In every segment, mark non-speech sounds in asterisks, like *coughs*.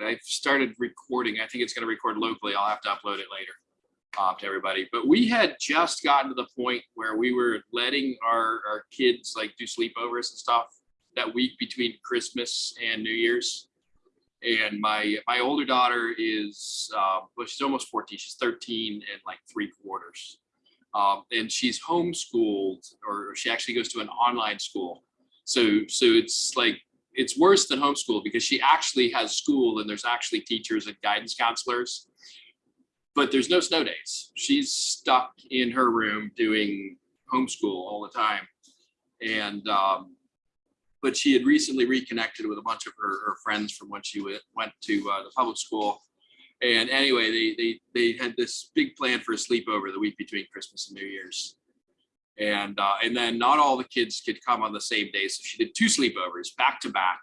right, I've started recording. I think it's gonna record locally. I'll have to upload it later uh, to everybody. But we had just gotten to the point where we were letting our, our kids like do sleepovers and stuff that week between Christmas and New Year's. And my my older daughter is uh, well, she's almost 14. She's 13 and like three quarters. Um, and she's homeschooled, or she actually goes to an online school. So so it's like it's worse than homeschool because she actually has school and there's actually teachers and guidance counselors but there's no snow days. She's stuck in her room doing homeschool all the time. And, um, but she had recently reconnected with a bunch of her, her friends from when she went, went to uh, the public school. And anyway, they, they, they had this big plan for a sleepover the week between Christmas and New Year's. And, uh, and then not all the kids could come on the same day. So she did two sleepovers back to back.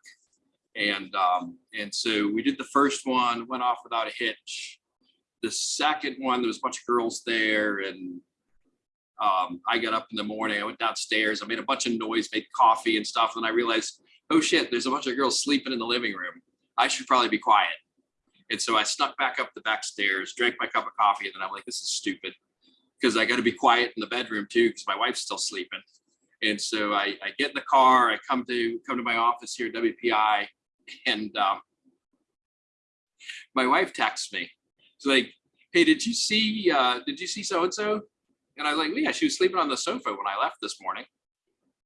And, um, and so we did the first one, went off without a hitch the second one, there was a bunch of girls there and um, I got up in the morning, I went downstairs, I made a bunch of noise, made coffee and stuff. And I realized, oh shit, there's a bunch of girls sleeping in the living room. I should probably be quiet. And so I snuck back up the back stairs, drank my cup of coffee, and then I'm like, this is stupid because I got to be quiet in the bedroom too because my wife's still sleeping. And so I, I, get in the car, I come to come to my office here at WPI, and um, my wife texts me it's like, hey, did you see, uh, did you see so-and-so? And I was like, yeah, she was sleeping on the sofa when I left this morning,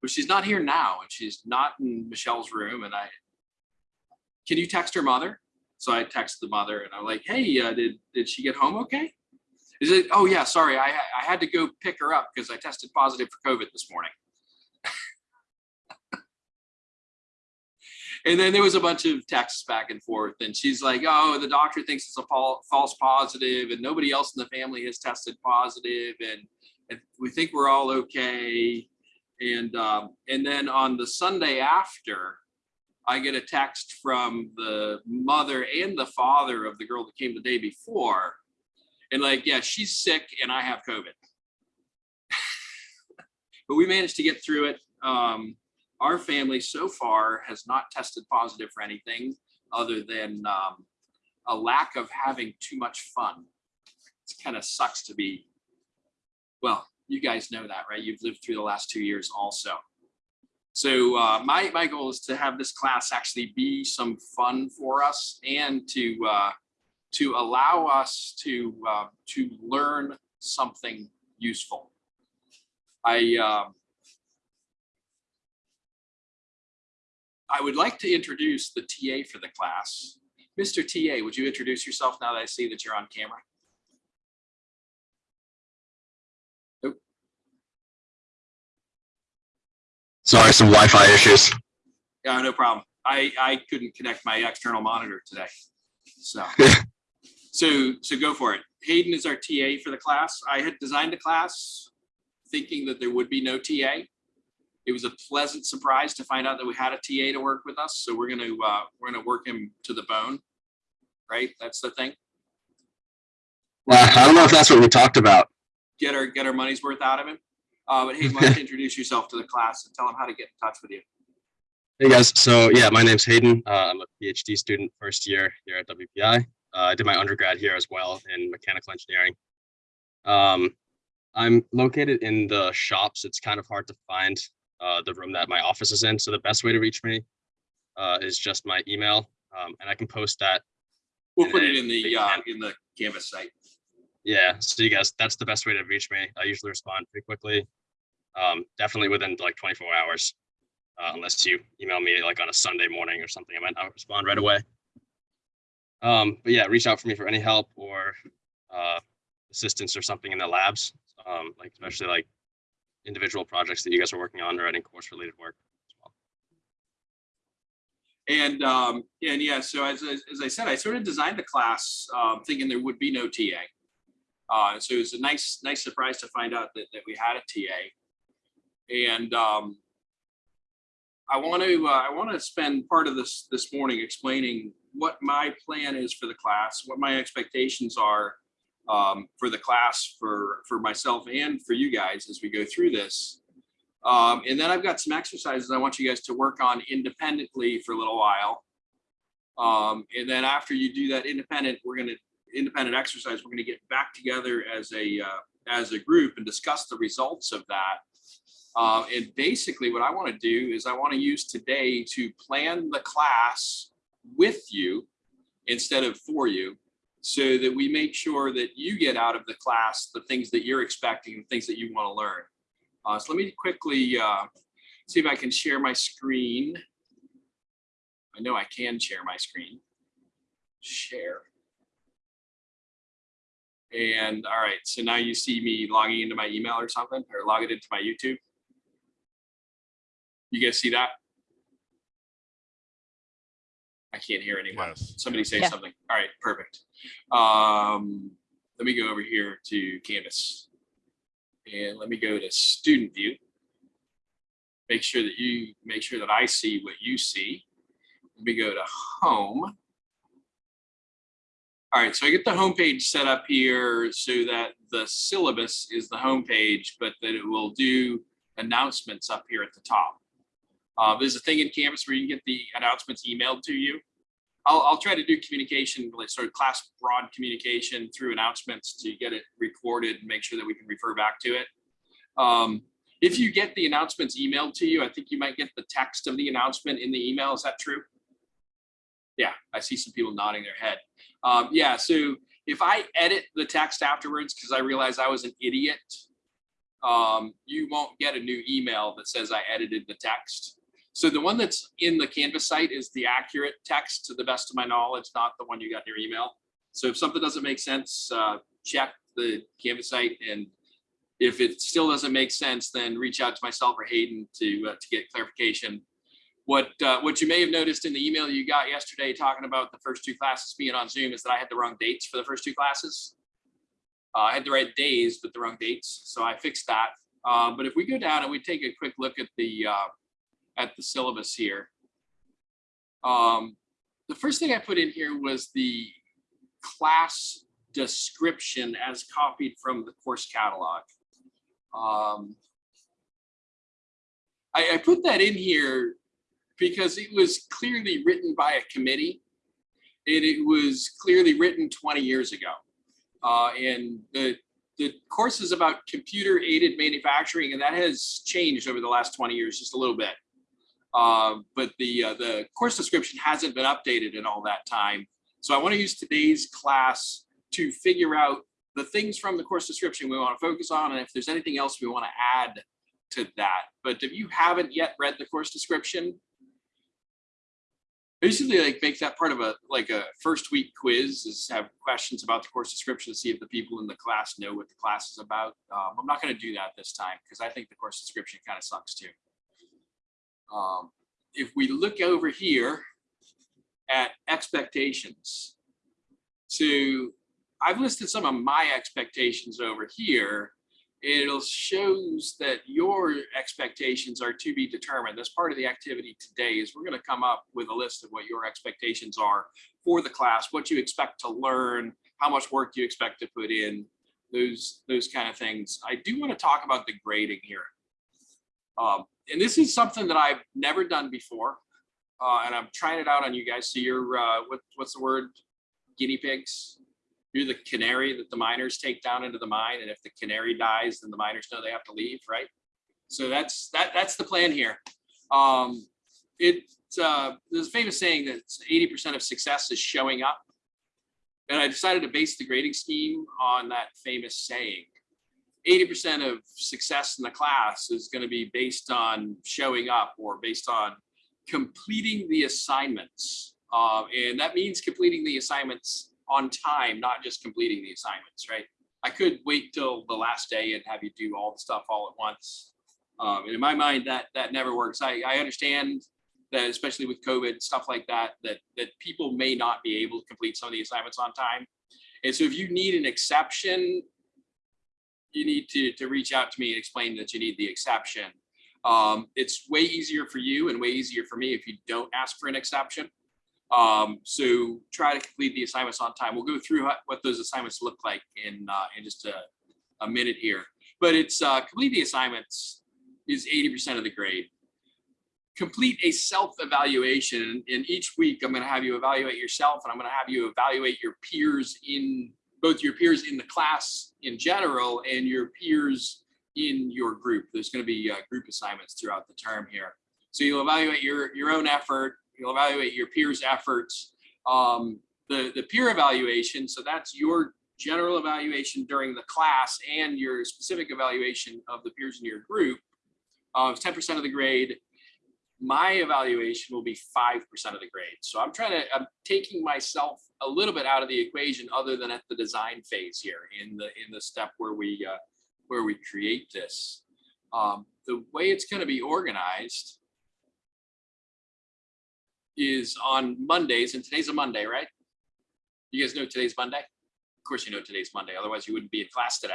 but she's not here now. And she's not in Michelle's room. And I, can you text her mother? So I text the mother and I'm like, hey, uh, did, did she get home okay? Is it, oh yeah, sorry, I, I had to go pick her up because I tested positive for COVID this morning. *laughs* and then there was a bunch of texts back and forth and she's like oh the doctor thinks it's a false positive and nobody else in the family has tested positive and, and we think we're all okay and um, and then on the sunday after i get a text from the mother and the father of the girl that came the day before and like yeah she's sick and i have covid *laughs* but we managed to get through it um, our family so far has not tested positive for anything other than um, a lack of having too much fun. It kind of sucks to be, well, you guys know that, right? You've lived through the last two years also. So uh, my, my goal is to have this class actually be some fun for us and to, uh, to allow us to, uh, to learn something useful. I, um, I would like to introduce the TA for the class. Mr. TA, would you introduce yourself now that I see that you're on camera? Nope. Sorry, some Wi-Fi issues. Yeah, no problem. I, I couldn't connect my external monitor today. So, *laughs* so, so go for it. Hayden is our TA for the class. I had designed the class thinking that there would be no TA it was a pleasant surprise to find out that we had a TA to work with us. So we're going to uh, we're going to work him to the bone, right? That's the thing. Well, I don't know if that's what we talked about. Get our get our money's worth out of him. Uh, but Hayden, why don't you *laughs* introduce yourself to the class and tell them how to get in touch with you? Hey guys, so yeah, my name's Hayden. Uh, I'm a PhD student, first year here at WPI. Uh, I did my undergrad here as well in mechanical engineering. Um, I'm located in the shops. It's kind of hard to find uh, the room that my office is in. So the best way to reach me uh, is just my email, um, and I can post that. We'll put it in the uh, in the Canvas site. Yeah, so you guys, that's the best way to reach me. I usually respond pretty quickly, um, definitely within like 24 hours, uh, unless you email me like on a Sunday morning or something. I might not respond right away. Um, but yeah, reach out for me for any help or uh, assistance or something in the labs, um, like especially like individual projects that you guys are working on or any course related work as well. And um, and yeah, so as, as, I said, I sort of designed the class um, thinking there would be no TA. Uh, so it was a nice nice surprise to find out that, that we had a TA. And um, I want to uh, I want to spend part of this this morning explaining what my plan is for the class, what my expectations are um, for the class, for, for myself and for you guys as we go through this. Um, and then I've got some exercises I want you guys to work on independently for a little while. Um, and then after you do that independent, we're gonna, independent exercise, we're gonna get back together as a, uh, as a group and discuss the results of that. Uh, and basically what I want to do is I want to use today to plan the class with you instead of for you so that we make sure that you get out of the class the things that you're expecting, the things that you want to learn. Uh, so let me quickly uh, see if I can share my screen. I know I can share my screen. Share. And all right, so now you see me logging into my email or something, or logging into my YouTube. You guys see that? I can't hear anyone. Yes. Somebody say Yeah. something. All right, perfect. Um, let me go over here to Canvas. And let me go to student view. Make sure that you, make sure that I see what you see. Let me go to home. All right, so I get the home page set up here so that the syllabus is the home page, but that it will do announcements up here at the top. Uh, there's a thing in Canvas where you can get the announcements emailed to you. I'll, I'll try to do communication, like sort of class broad communication through announcements to get it recorded and make sure that we can refer back to it. Um, if you get the announcements emailed to you, I think you might get the text of the announcement in the email. Is that true? Yeah, I see some people nodding their head. Um, yeah, so if I edit the text afterwards, because I realize I was an idiot, um, you won't get a new email that says I edited the text. So the one that's in the Canvas site is the accurate text to the best of my knowledge, not the one you got in your email. So if something doesn't make sense, uh, check the Canvas site. And if it still doesn't make sense, then reach out to myself or Hayden to, uh, to get clarification. What, uh, what you may have noticed in the email you got yesterday talking about the first two classes being on Zoom is that I had the wrong dates for the first two classes. Uh, I had the right days, but the wrong dates. So I fixed that. Uh, but if we go down and we take a quick look at the, uh, at the syllabus here. Um, the first thing I put in here was the class description as copied from the course catalog. Um, I, I put that in here because it was clearly written by a committee and it was clearly written 20 years ago. Uh, and the, the course is about computer aided manufacturing and that has changed over the last 20 years, just a little bit. Uh, but the, uh, the course description hasn't been updated in all that time. So I want to use today's class to figure out the things from the course description we want to focus on and if there's anything else we want to add to that. But if you haven't yet read the course description, basically like make that part of a like a first week quiz is have questions about the course description to see if the people in the class know what the class is about. Um, I'm not going to do that this time because I think the course description kind of sucks too. Um, if we look over here at expectations, so I've listed some of my expectations over here. It'll shows that your expectations are to be determined. That's part of the activity today is we're going to come up with a list of what your expectations are for the class, what you expect to learn, how much work you expect to put in, those, those kind of things. I do want to talk about the grading here. Um, and this is something that I've never done before. Uh, and I'm trying it out on you guys. So you're, uh, what, what's the word? Guinea pigs? You're the canary that the miners take down into the mine. And if the canary dies, then the miners know they have to leave, right? So that's, that, that's the plan here. Um, it, uh, there's a famous saying that 80% of success is showing up. And I decided to base the grading scheme on that famous saying. 80% of success in the class is going to be based on showing up or based on completing the assignments. Uh, and that means completing the assignments on time, not just completing the assignments, right? I could wait till the last day and have you do all the stuff all at once. Um, and in my mind, that that never works. I, I understand that, especially with COVID, stuff like that, that that people may not be able to complete some of the assignments on time. And so if you need an exception, you need to, to reach out to me and explain that you need the exception. Um, it's way easier for you and way easier for me if you don't ask for an exception. Um, so try to complete the assignments on time. We'll go through how- what those assignments look like in, uh, in just a, a minute here. But it's uh, complete the assignments is 80% of the grade. complete a self-evaluation. And each week, I'm going to have you evaluate yourself, and I'm going to have you evaluate your peers in both your peers in the class in general and your peers in your group. There's going to be uh, group assignments throughout the term here. So you'll evaluate your your own effort. You'll evaluate your peers' efforts. Um, the the peer evaluation. So that's your general evaluation during the class and your specific evaluation of the peers in your group of 10% of the grade. My evaluation will be 5% of the grade. So I'm trying to, I'm taking myself a little bit out of the equation other than at the design phase here in the, in the step where we, uh, where we create this. Um, the way it's going to be organized is on Mondays, and today's a Monday, right? You guys know today's Monday? Of course you know today's Monday, otherwise you wouldn't be in class today.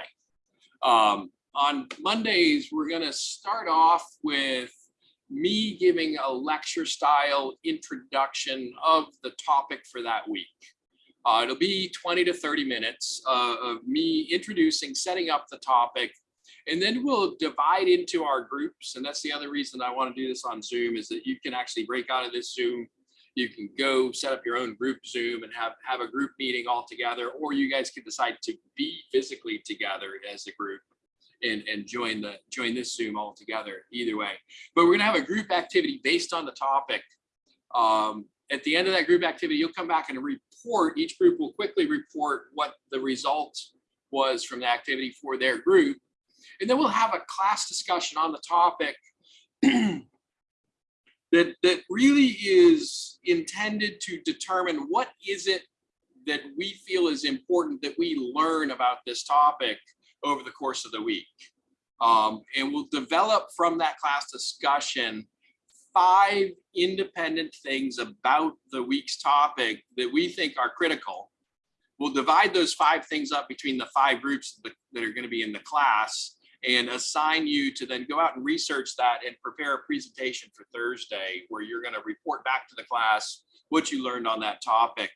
Um, on Mondays, we're gonna start off with me giving a lecture style introduction of the topic for that week. Uh, it'll be 20 to 30 minutes uh, of me introducing, setting up the topic, and then we'll divide into our groups. And that's the other reason I want to do this on Zoom is that you can actually break out of this Zoom. You can go set up your own group Zoom and have, have a group meeting all together, or you guys can decide to be physically together as a group and, and join the join this Zoom all together either way. But we're gonna have a group activity based on the topic. Um, at the end of that group activity, you'll come back and report, each group will quickly report what the result was from the activity for their group. And then we'll have a class discussion on the topic *clears throat* that, that really is intended to determine what is it that we feel is important that we learn about this topic over the course of the week. Um, and we'll develop from that class discussion five independent things about the week's topic that we think are critical. We'll divide those five things up between the five groups that, are going to be in the class and assign you to then go out and research that and prepare a presentation for Thursday where you're going to report back to the class what you learned on that topic.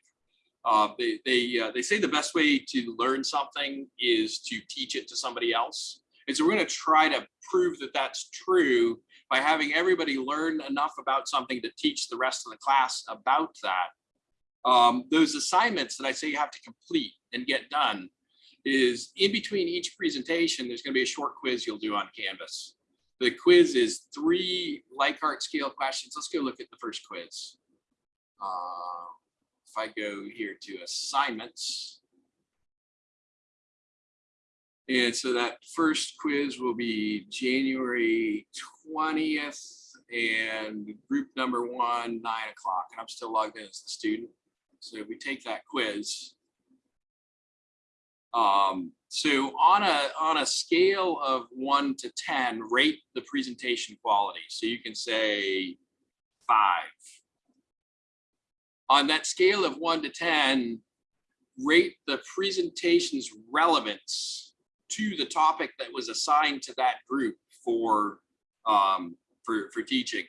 Uh, they they, uh, they say the best way to learn something is to teach it to somebody else. And so we're going to try to prove that that's true by having everybody learn enough about something to teach the rest of the class about that. Um, those assignments that I say you have to complete and get done is in between each presentation, there's going to be a short quiz you'll do on Canvas. The quiz is three Likert scale questions. Let's go look at the first quiz. If I go here to assignments. And so that first quiz will be January 20th and group number one, nine o'clock. And I'm still logged in as the student. So we take that quiz. Um, so on a, on a scale of one to 10, rate the presentation quality. So you can say five. On that scale of one to 10, rate the presentation's relevance to the topic that was assigned to that group for, um, for, for teaching.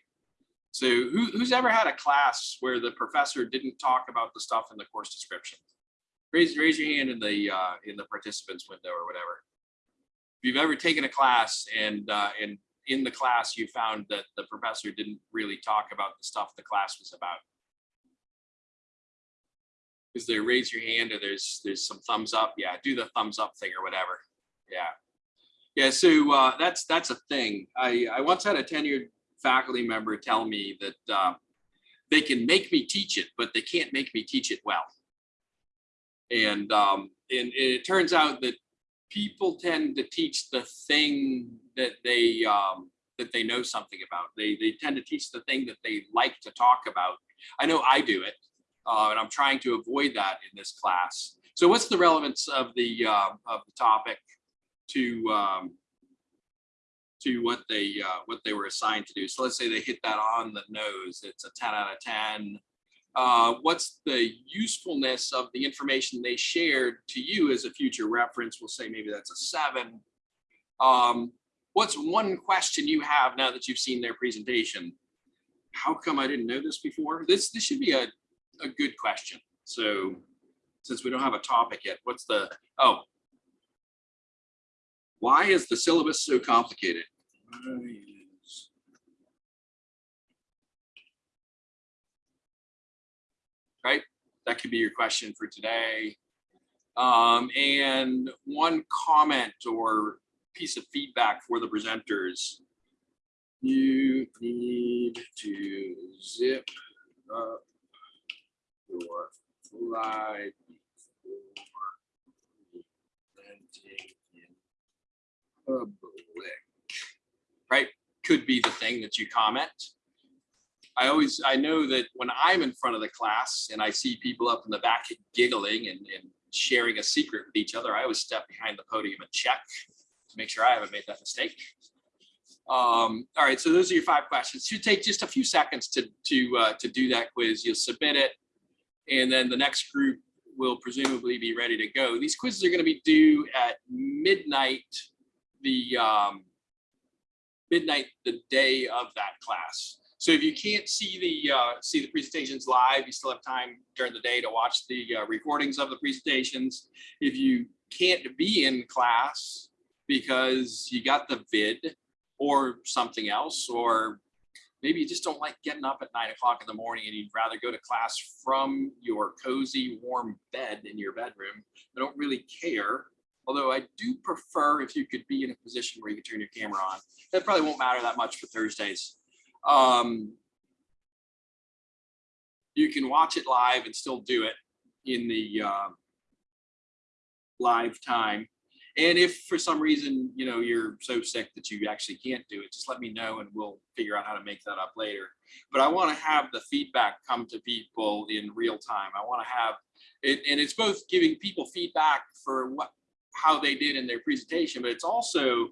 So who, who's ever had a class where the professor didn't talk about the stuff in the course description? raise raise your hand in the uh, in the participants window or whatever. If you've ever taken a class and uh, and in the class you found that the professor didn't really talk about the stuff the class was about. Is there raise your hand or there's there's some thumbs up? Yeah, do the thumbs up thing or whatever. Yeah. Yeah, so uh, that's that's a thing. I, I once had a tenured faculty member tell me that uh, they can make me teach it, but they can't make me teach it well. And, um, and it turns out that people tend to teach the thing that they um, that they know something about. They they tend to teach the thing that they like to talk about. I know I do it, uh, and I'm trying to avoid that in this class. So what's the relevance of the uh, of the topic to um, to what they uh, what they were assigned to do? So let's say they hit that on the nose. It's a 10 out of 10 uh, what's the usefulness of the information they shared to you as a future reference? We'll say maybe that's a seven. Um, what's one question you have now that you've seen their presentation? How come I didn't know this before? This, this should be a, a good question. So since we don't have a topic yet, what's the, oh, why is the syllabus so complicated? Right? That could be your question for today. Um, and one comment or piece of feedback for the presenters. You need to zip up your slide before presenting in public. Right, could be the thing that you comment. I always, I know that when I'm in front of the class and I see people up in the back giggling and, and sharing a secret with each other, I always step behind the podium and check to make sure I haven't made that mistake. Um, all right, so those are your five questions. Should take just a few seconds to to uh, to do that quiz. You'll submit it, and then the next group will presumably be ready to go. These quizzes are going to be due at midnight, the um, midnight the day of that class. So if you can't see the uh, see the presentations live, you still have time during the day to watch the uh, recordings of the presentations. If you can't be in class because you got the vid or something else, or maybe you just don't like getting up at nine o'clock in the morning and you'd rather go to class from your cozy, warm bed in your bedroom. I don't really care. Although I do prefer if you could be in a position where you can turn your camera on. That probably won't matter that much for Thursdays. Um, you can watch it live and still do it in the uh, live time. And if for some reason, you know, you're so sick that you actually can't do it, just let me know and we'll figure out how to make that up later. But I want to have the feedback come to people in real time. I want to have it, and it's both giving people feedback for what how they did in their presentation, but it's also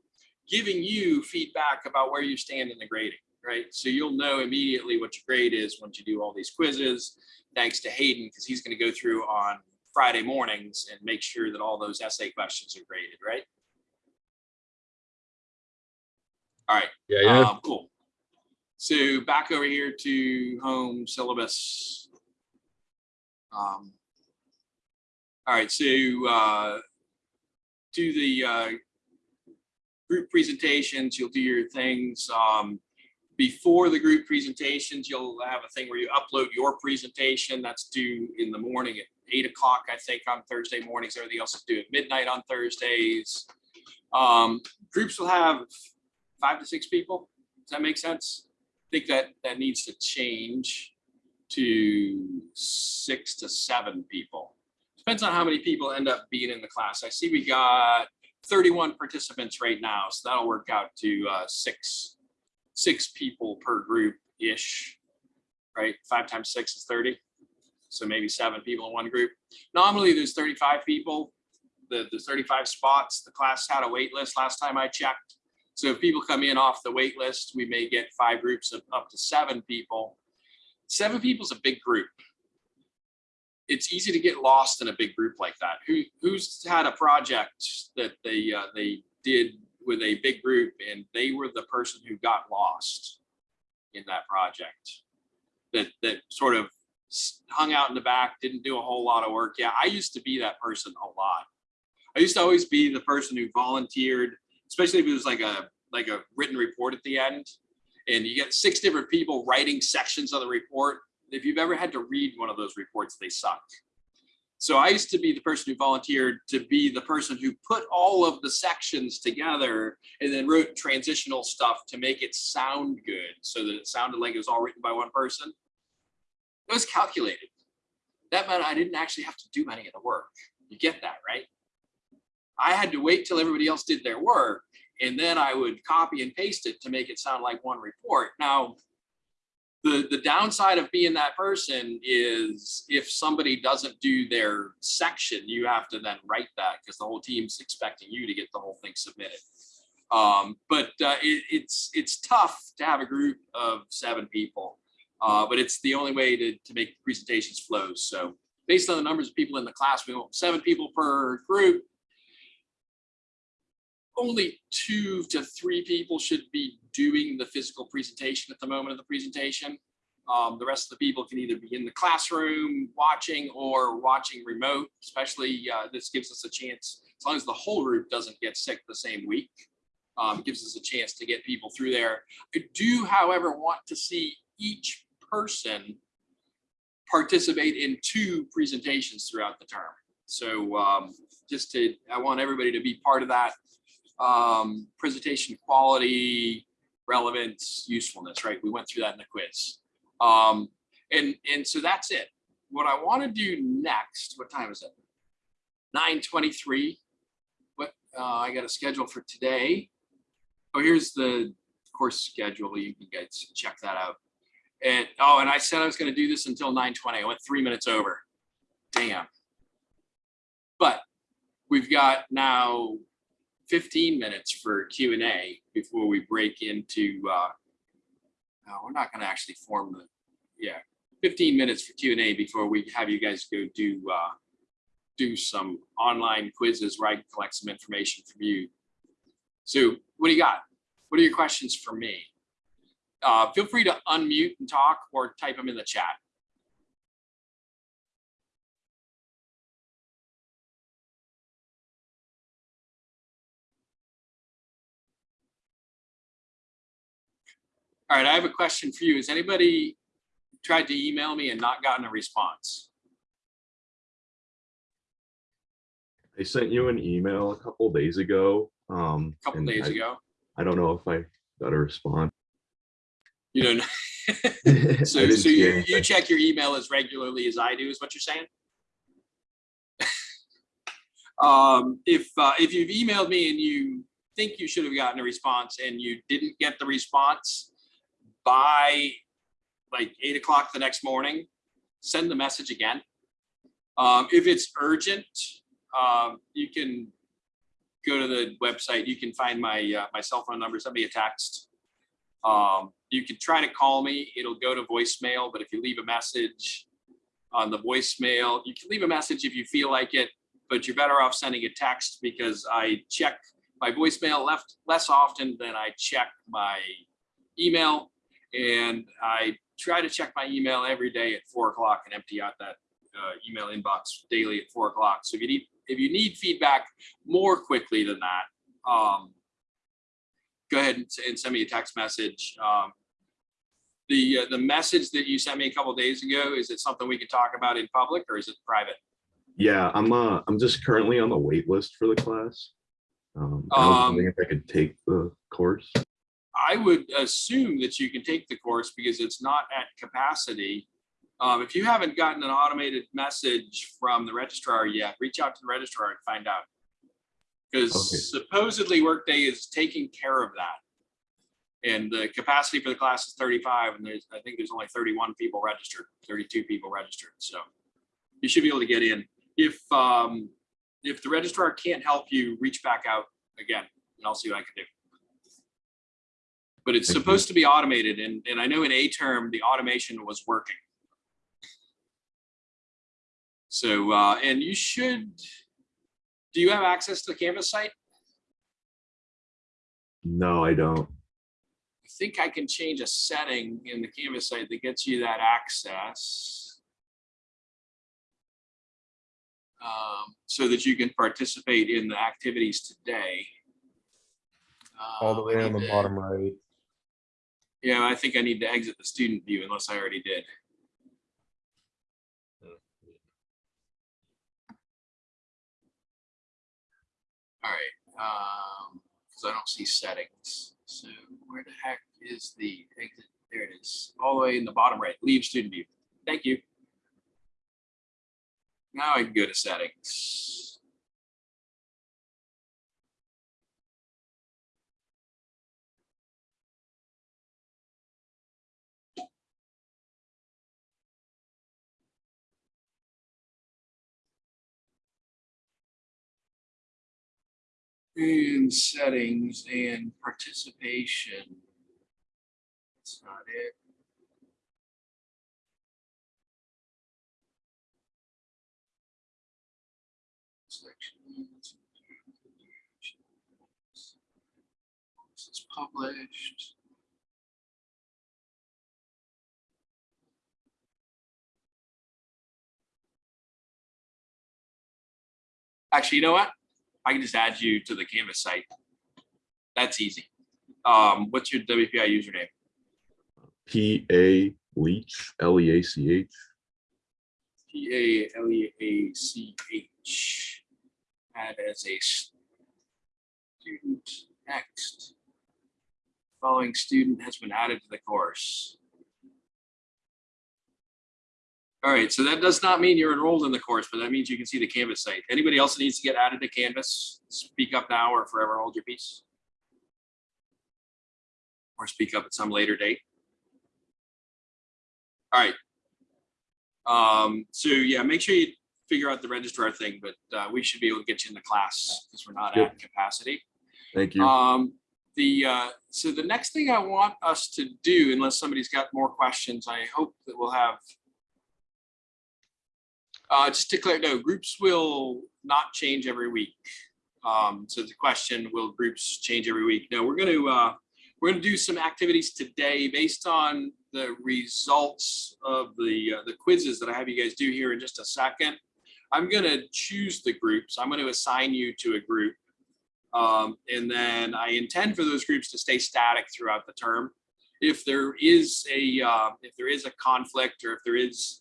giving you feedback about where you stand in the grading, right? So you'll know immediately what your grade is once you do all these quizzes, thanks to Hayden, because he's going to go through on Friday mornings and make sure that all those essay questions are graded, right? All right, Yeah, yeah. um, cool. So back over here to home syllabus. Um, all right, so uh, do the uh, group presentations, you'll do your things. Um, before the group presentations, you'll have a thing where you upload your presentation. That's due in the morning at eight o'clock, I think, on Thursday mornings. Everything else is due at midnight on Thursdays. Um, groups will have five to six people. Does that make sense? I think that that needs to change to six to seven people. Depends on how many people end up being in the class. I see we got 31 participants right now, so that'll work out to uh, six, six people per group-ish, right? Five times six is 30. So maybe seven people in one group. Nominally, there's 35 people. The, the 35 spots, the class had a wait list last time I checked. So if people come in off the wait list, we may get five groups of up to seven people. Seven people is a big group. It's easy to get lost in a big group like that. Who who's had a project that they uh, they did with a big group and they were the person who got lost in that project that that sort of hung out in the back, didn't do a whole lot of work. Yeah, I used to be that person a lot. I used to always be the person who volunteered, especially if it was like a like a written report at the end and you get six different people writing sections of the report. If you've ever had to read one of those reports, they suck. So I used to be the person who volunteered to be the person who put all of the sections together and then wrote transitional stuff to make it sound good so that it sounded like it was all written by one person. It was calculated. That meant I didn't actually have to do any of the work. You get that, right? I had to wait till everybody else did their work and then I would copy and paste it to make it sound like one report. Now, the, the downside of being that person is if somebody doesn't do their section, you have to then write that because the whole team's expecting you to get the whole thing submitted. Um, but uh, it, it's it's tough to have a group of seven people, uh, but it's the only way to, to make presentations flow. So based on the numbers of people in the class, we want seven people per group only two to three people should be doing the physical presentation at the moment of the presentation. Um, the rest of the people can either be in the classroom watching or watching remote, especially uh, this gives us a chance, as long as the whole group doesn't get sick the same week, um, gives us a chance to get people through there. I do, however, want to see each person participate in two presentations throughout the term. So um, just to, I want everybody to be part of that. Um, presentation quality, relevance, usefulness, right? We went through that in the quiz. Um, and, and so that's it. What I want to do next, what time is it? 9:23. What, uh, I got a schedule for today. Oh, here's the course schedule. You can guys check that out. And, oh, and I said I was gonna do this until 9:20. I went three minutes over. Damn. But we've got now 15 minutes for Q and A before we break into, uh, no, we're not gonna actually form the, yeah, 15 minutes for Q and A before we have you guys go do, uh, do some online quizzes where I can collect some information from you. So what do you got? What are your questions for me? Uh, feel free to unmute and talk or type them in the chat. All right, I have a question for you. Has anybody tried to email me and not gotten a response? I sent you an email a couple days ago. Um, A couple days I- ago? I don't know if I got a response. You know? *laughs* So, so you, you check your email as regularly as I do, is what you're saying? *laughs* Um, if, uh, if you've emailed me and you think you should have gotten a response and you didn't get the response by like eight o'clock the next morning, send the message again. Um, if it's urgent, um, you can go to the website, you can find my, uh, my cell phone number, send me a text. Um, you can try to call me, it'll go to voicemail, but if you leave a message on the voicemail, you can leave a message if you feel like it, but you're better off sending a text because I check my voicemail left less often than I check my email. And I try to check my email every day at four o'clock and empty out that uh, email inbox daily at four o'clock. So if you need, if you need feedback more quickly than that, um, go ahead and, send me a text message. Um, the, uh, the message that you sent me a couple days ago, is it something we could talk about in public or is it private? Yeah, I'm uh, I'm just currently on the wait list for the class. Um, I Um, if I could take the course. I would assume that you can take the course because it's not at capacity. Um, if you haven't gotten an automated message from the registrar yet, reach out to the registrar and find out. Okay. Supposedly Workday is taking care of that. And the capacity for the class is thirty-five and there's, I think there's only thirty-one people registered, thirty-two people registered, so. You should be able to get in. If, um, if the registrar can't help you, reach back out again and I'll see what I can do. But it's Thank you. supposed to be automated and, and I know in A term, the automation was working. So, uh, and you should, do you have access to the Canvas site? No, I don't. I think I can change a setting in the Canvas site that gets you that access. Um, so that you can participate in the activities today. all the Uh, way I on the to- bottom right. Yeah, I think I need to exit the student view unless I already did. All right, um, because I don't see settings. So where the heck is the exit? There it is, all the way in the bottom right, leave student view. Thank you. Now I can go to settings. And settings and participation. That's not it. This is published. Actually, you know what? I can just add you to the Canvas site. That's easy. Um, what's your WPI username? P A Leach, L E A C H. P A L E A C H. Add as a student. Next. Following student has been added to the course. All right, so that does not mean you're enrolled in the course, but that means you can see the Canvas site. Anybody else that needs to get added to Canvas, speak up now or forever hold your peace. Or speak up at some later date. All right. Um, so yeah, make sure you figure out the registrar thing, but uh, we should be able to get you in the class because we're not Yep. at capacity. Thank you. Um, the, uh, so the next thing I want us to do, unless somebody's got more questions, I hope that we'll have. Uh, just to clear, no, groups will not change every week. Um, so the question, will groups change every week? No, we're gonna, uh, we're gonna do some activities today based on the results of the, uh, the quizzes that I have you guys do here in just a second. I'm gonna choose the groups. I'm gonna assign you to a group. Um, and then I intend for those groups to stay static throughout the term. If there is a, uh, if there is a conflict or if there is,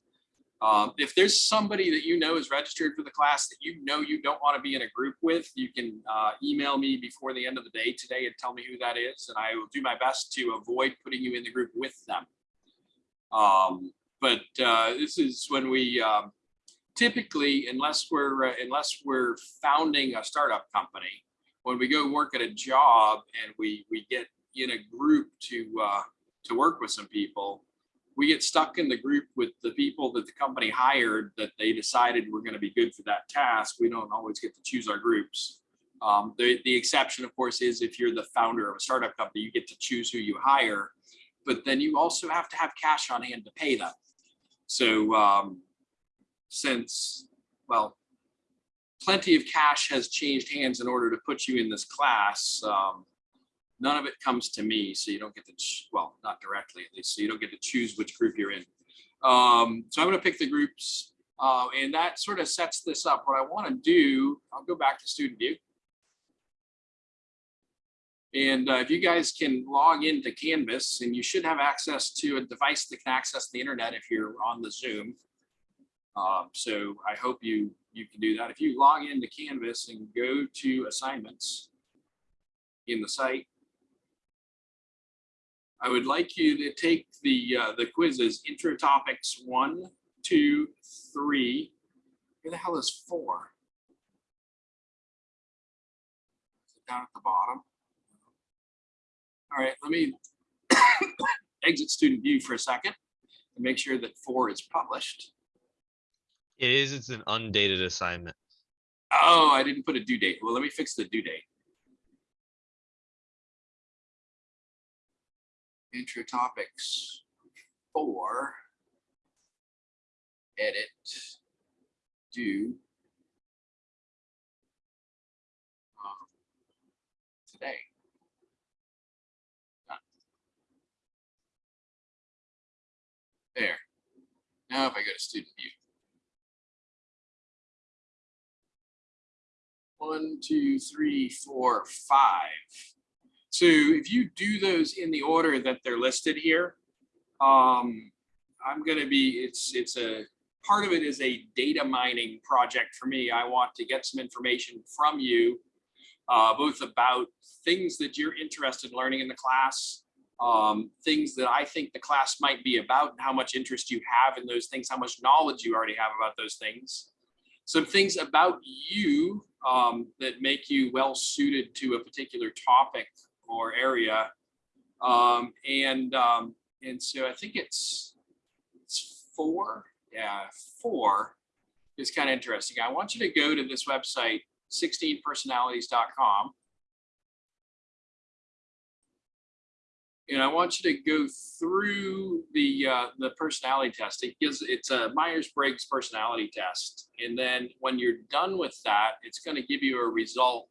um, if there's somebody that you know is registered for the class that you know you don't want to be in a group with, you can uh, email me before the end of the day today and tell me who that is, and I will do my best to avoid putting you in the group with them. Um, but uh, this is when we um, typically, unless we're uh, unless we're founding a startup company, when we go work at a job and we we get in a group to uh, to work with some people, we get stuck in the group with the people that the company hired that they decided were going to be good for that task. We don't always get to choose our groups. Um, the, the exception, of course, is if you're the founder of a startup company, you get to choose who you hire, but then you also have to have cash on hand to pay them. So um, since, well, plenty of cash has changed hands in order to put you in this class. Um, none of it comes to me, so you don't get to, well, not directly at least, so you don't get to choose which group you're in. Um, so I'm gonna pick the groups, uh, and that sort of sets this up. What I wanna do, I'll go back to student view. And uh, if you guys can log into Canvas, and you should have access to a device that can access the internet if you're on the Zoom. Um, so I hope you, you can do that. If you log into Canvas and go to assignments in the site, I would like you to take the, uh, the quizzes, intro topics one, two, three. Where the hell is four? Is it Down at the bottom. All right, let me *coughs* exit student view for a second and make sure that four is published. It is, it's an undated assignment. Oh, I didn't put a due date. Well, let me fix the due date. Intro topics four. Edit. do um, Today. Done. There. Now if I go to student view. One, two, three, four, five. So if you do those in the order that they're listed here, um, I'm gonna be, it's, it's a, part of it is a data mining project for me. I want to get some information from you, uh, both about things that you're interested in learning in the class, um, things that I think the class might be about, and how much interest you have in those things, how much knowledge you already have about those things some things about you um, that make you well suited to a particular topic or area. Um, and um, and so I think it's it's four. Yeah, four is kind of interesting. I want you to go to this website, 16personalities.com. And I want you to go through the uh, the personality test. It gives it's a Myers-Briggs personality test, and then when you're done with that, it's going to give you a result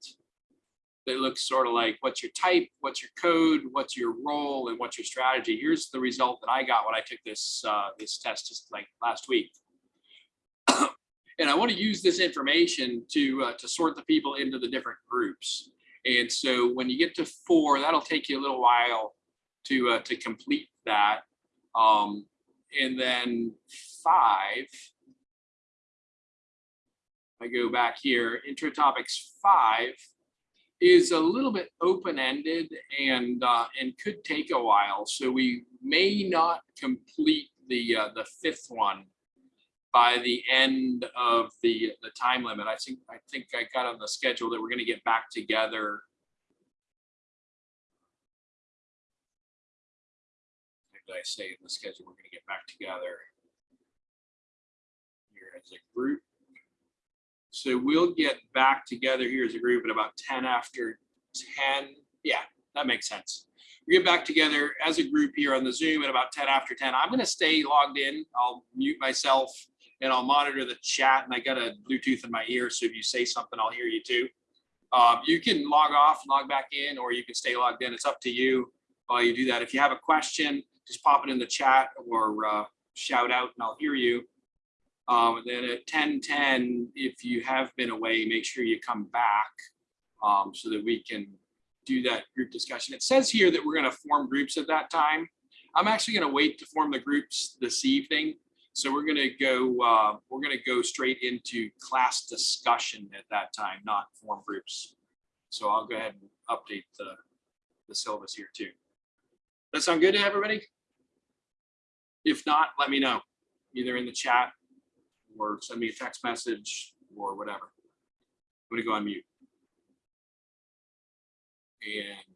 that looks sort of like what's your type, what's your code, what's your role, and what's your strategy. Here's the result that I got when I took this uh, this test just like last week. *coughs* and I want to use this information to uh, to sort the people into the different groups. And so when you get to four, that'll take you a little while to uh, to complete that. Um, and then five, I go back here, intro topics five is a little bit open-ended and, uh, and could take a while. So we may not complete the, uh, the fifth one by the end of the, the time limit. I think, I think I got on the schedule that we're gonna get back together. Did I say in the schedule? We're gonna get back together here as a group. So we'll get back together here as a group at about ten after ten. Yeah, that makes sense. We get back together as a group here on the Zoom at about ten after ten. I'm gonna stay logged in. I'll mute myself and I'll monitor the chat and I got a Bluetooth in my ear. So if you say something, I'll hear you too. Um, you can log off, log back in, or you can stay logged in. It's up to you while you do that. If you have a question, just pop it in the chat or uh, shout out and I'll hear you. Um, and then at ten ten, if you have been away, make sure you come back um, so that we can do that group discussion. It says here that we're going to form groups at that time. I'm actually going to wait to form the groups this evening. So we're going to go, uh, we're going to go straight into class discussion at that time, not form groups. So I'll go ahead and update the, the syllabus here too. That sound good to everybody? If not, let me know, either in the chat or send me a text message or whatever. I'm gonna go on mute. And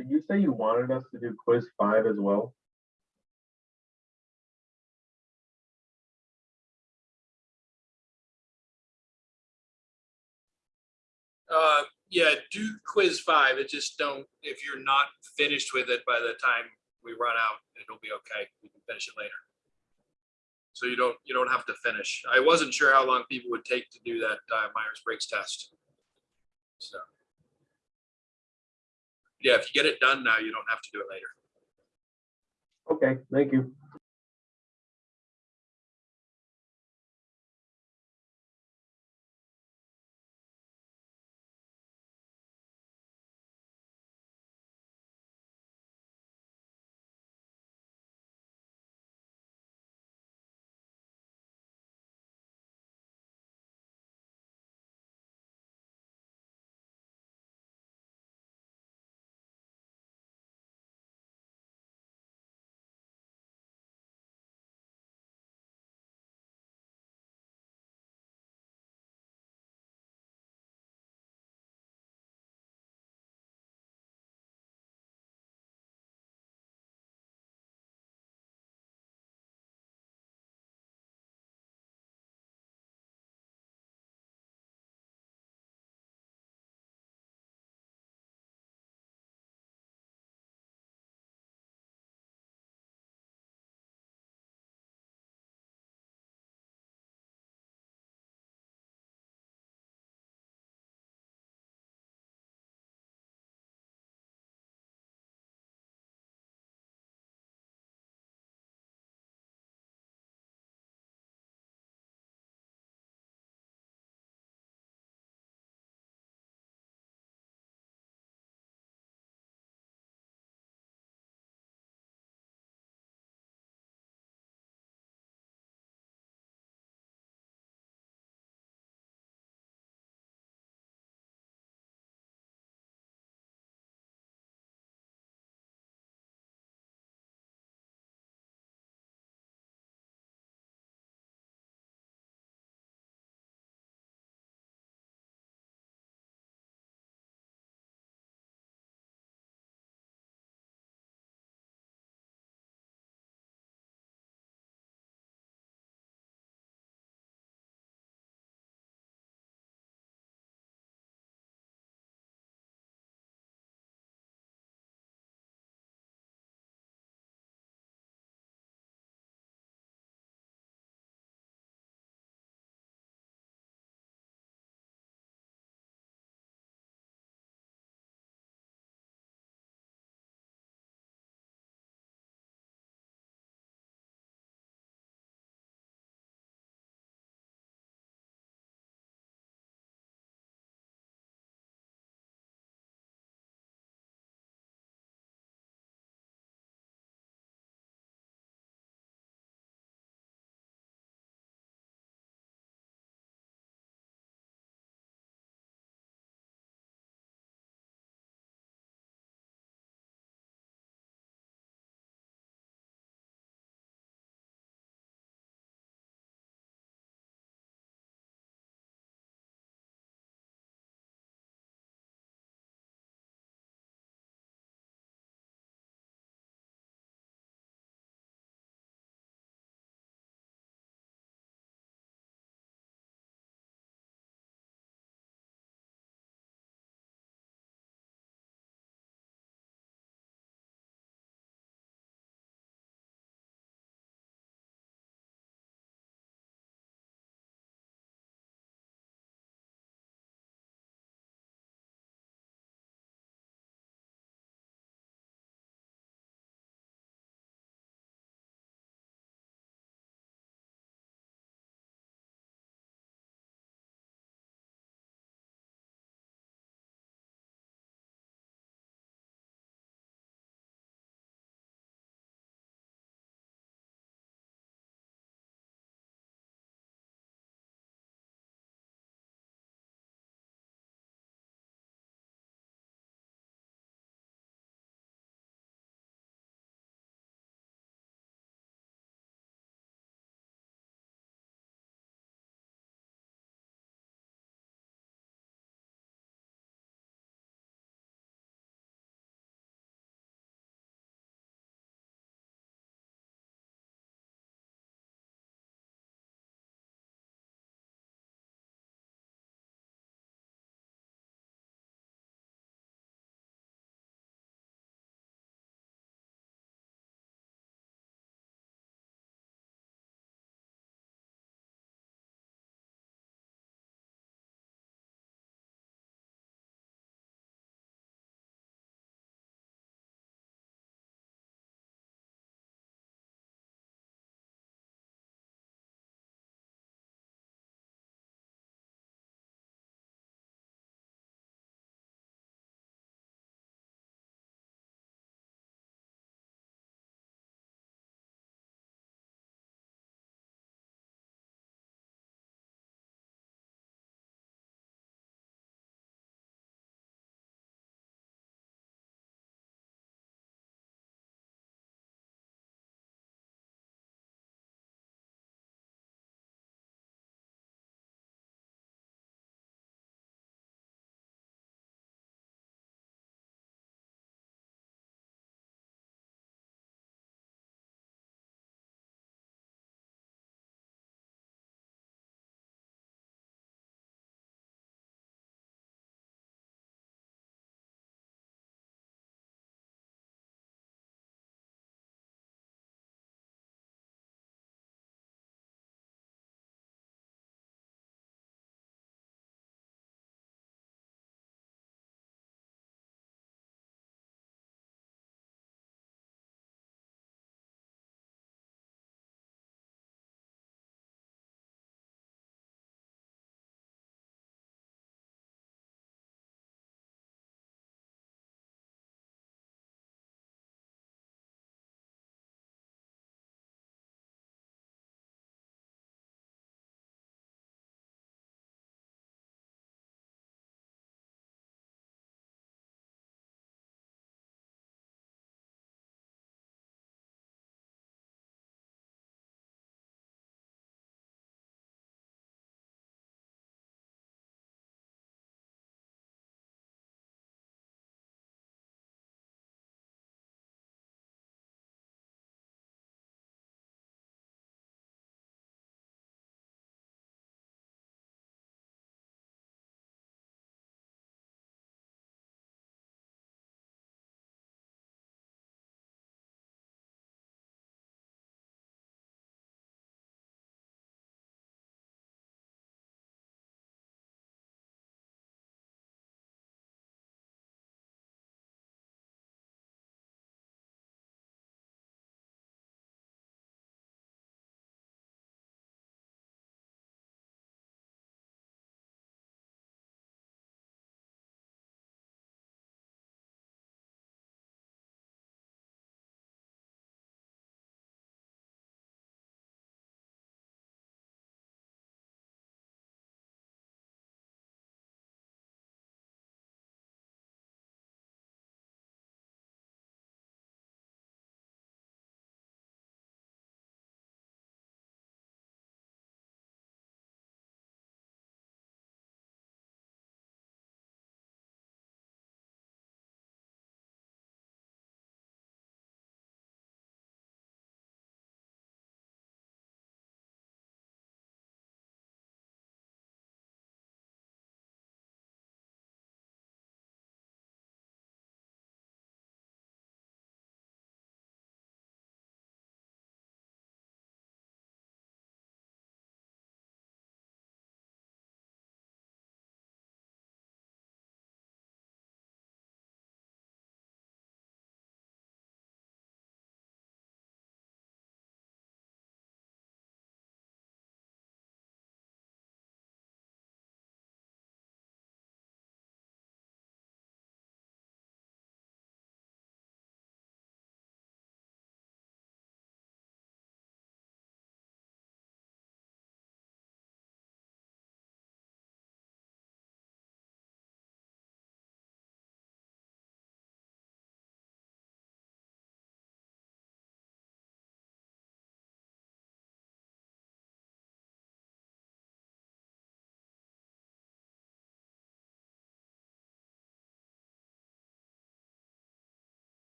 Did you say you wanted us to do quiz five as well? Uh, yeah, do quiz five. It just don't, if you're not finished with it by the time we run out, it'll be okay. We can finish it later. So you don't, you don't have to finish. I wasn't sure how long people would take to do that uh, Myers-Briggs test. So. Yeah, if you get it done now, you don't have to do it later. Okay, thank you.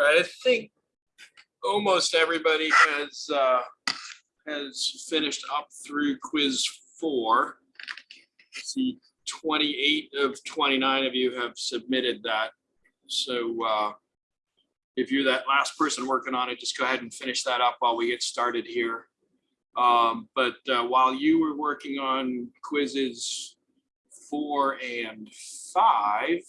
I think almost everybody has, uh, has finished up through quiz four. I See, twenty-eight of twenty-nine of you have submitted that. So, uh, if you're that last person working on it, just go ahead and finish that up while we get started here. Um, but, uh, while you were working on quizzes four and five,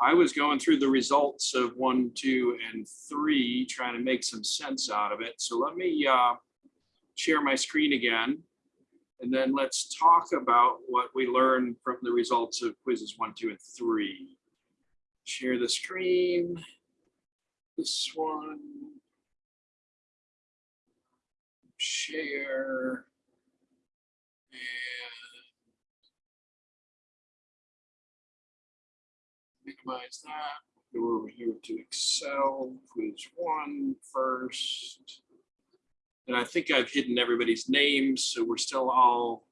I was going through the results of one, two, and three, trying to make some sense out of it. So let me uh, share my screen again. And then let's talk about what we learned from the results of quizzes one, two, and three. Share the screen. This one. Share. And minimize that. Go over here to Excel, quiz one first. And I think I've hidden everybody's names, so we're still all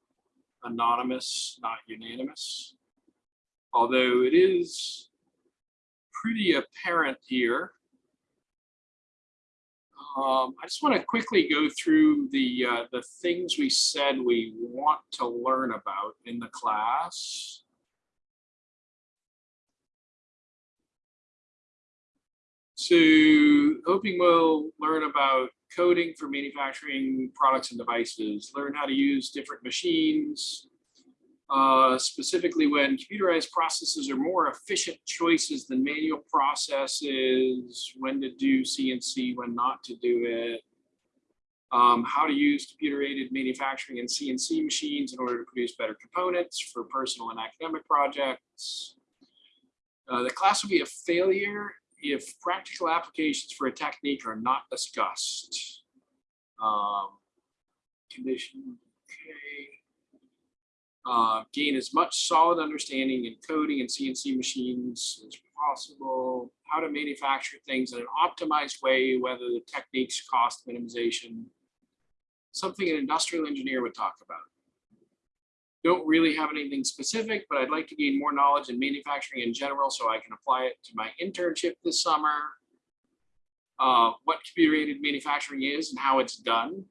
anonymous, not unanimous. Although it is pretty apparent here. Um, I just want to quickly go through the, uh, the things we said we want to learn about in the class. So hoping we'll learn about coding for manufacturing products and devices, learn how to use different machines, uh, specifically when computerized processes are more efficient choices than manual processes, when to do CNC, when not to do it, um, how to use computer aided manufacturing and CNC machines in order to produce better components for personal and academic projects. Uh, the class will be a failure if practical applications for a technique are not discussed. Um, condition, okay. Uh, gain as much solid understanding in coding and CNC machines as possible. How to manufacture things in an optimized way, whether the techniques cost minimization. Something an industrial engineer would talk about. Don't really have anything specific, but I'd like to gain more knowledge in manufacturing in general so I can apply it to my internship this summer. Uh, what computer aided manufacturing is and how it's done.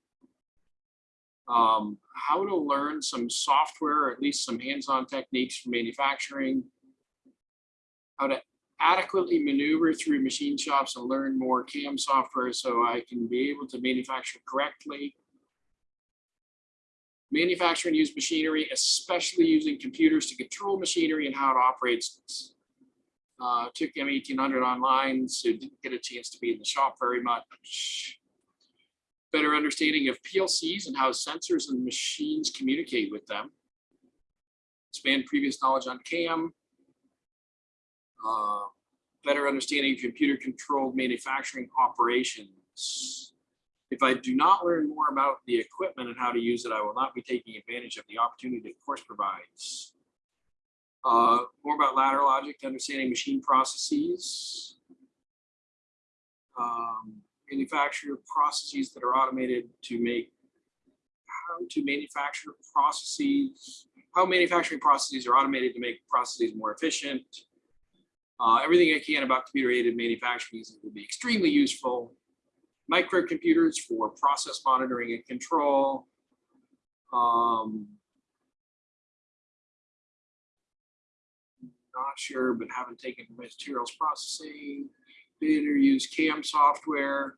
Um, how to learn some software, or at least some hands-on techniques for manufacturing. How to adequately maneuver through machine shops and learn more CAM software so I can be able to manufacture correctly manufacture and use machinery, especially using computers to control machinery and how it operates. Uh, took M1800 online, so didn't get a chance to be in the shop very much. Better understanding of PLCs and how sensors and machines communicate with them. Expand previous knowledge on CAM. Uh, better understanding of computer controlled manufacturing operations. If I do not learn more about the equipment and how to use it, I will not be taking advantage of the opportunity the course provides. Uh, more about ladder logic, understanding machine processes. Um, manufacture processes that are automated to make how to manufacture processes, how manufacturing processes are automated to make processes more efficient. Uh, everything I can about computer aided manufacturing will be extremely useful microcomputers for process monitoring and control. Um, not sure, but haven't taken materials processing. Better use CAM software.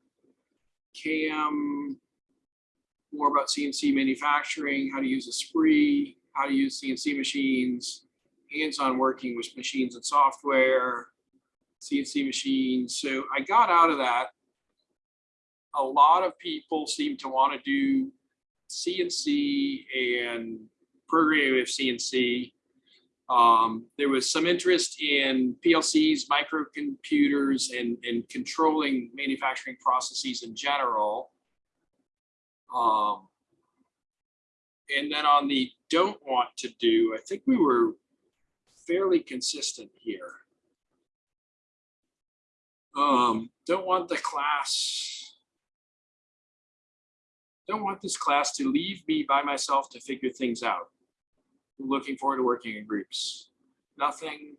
CAM, more about CNC manufacturing, how to use a spree, how to use CNC machines, hands-on working with machines and software, CNC machines. So I got out of that a lot of people seem to want to do CNC and programming with CNC. Um, there was some interest in PLCs, microcomputers, and, and controlling manufacturing processes in general. Um, and then on the don't want to do, I think we were fairly consistent here. Um, don't want the class don't want this class to leave me by myself to figure things out. Looking forward to working in groups. Nothing.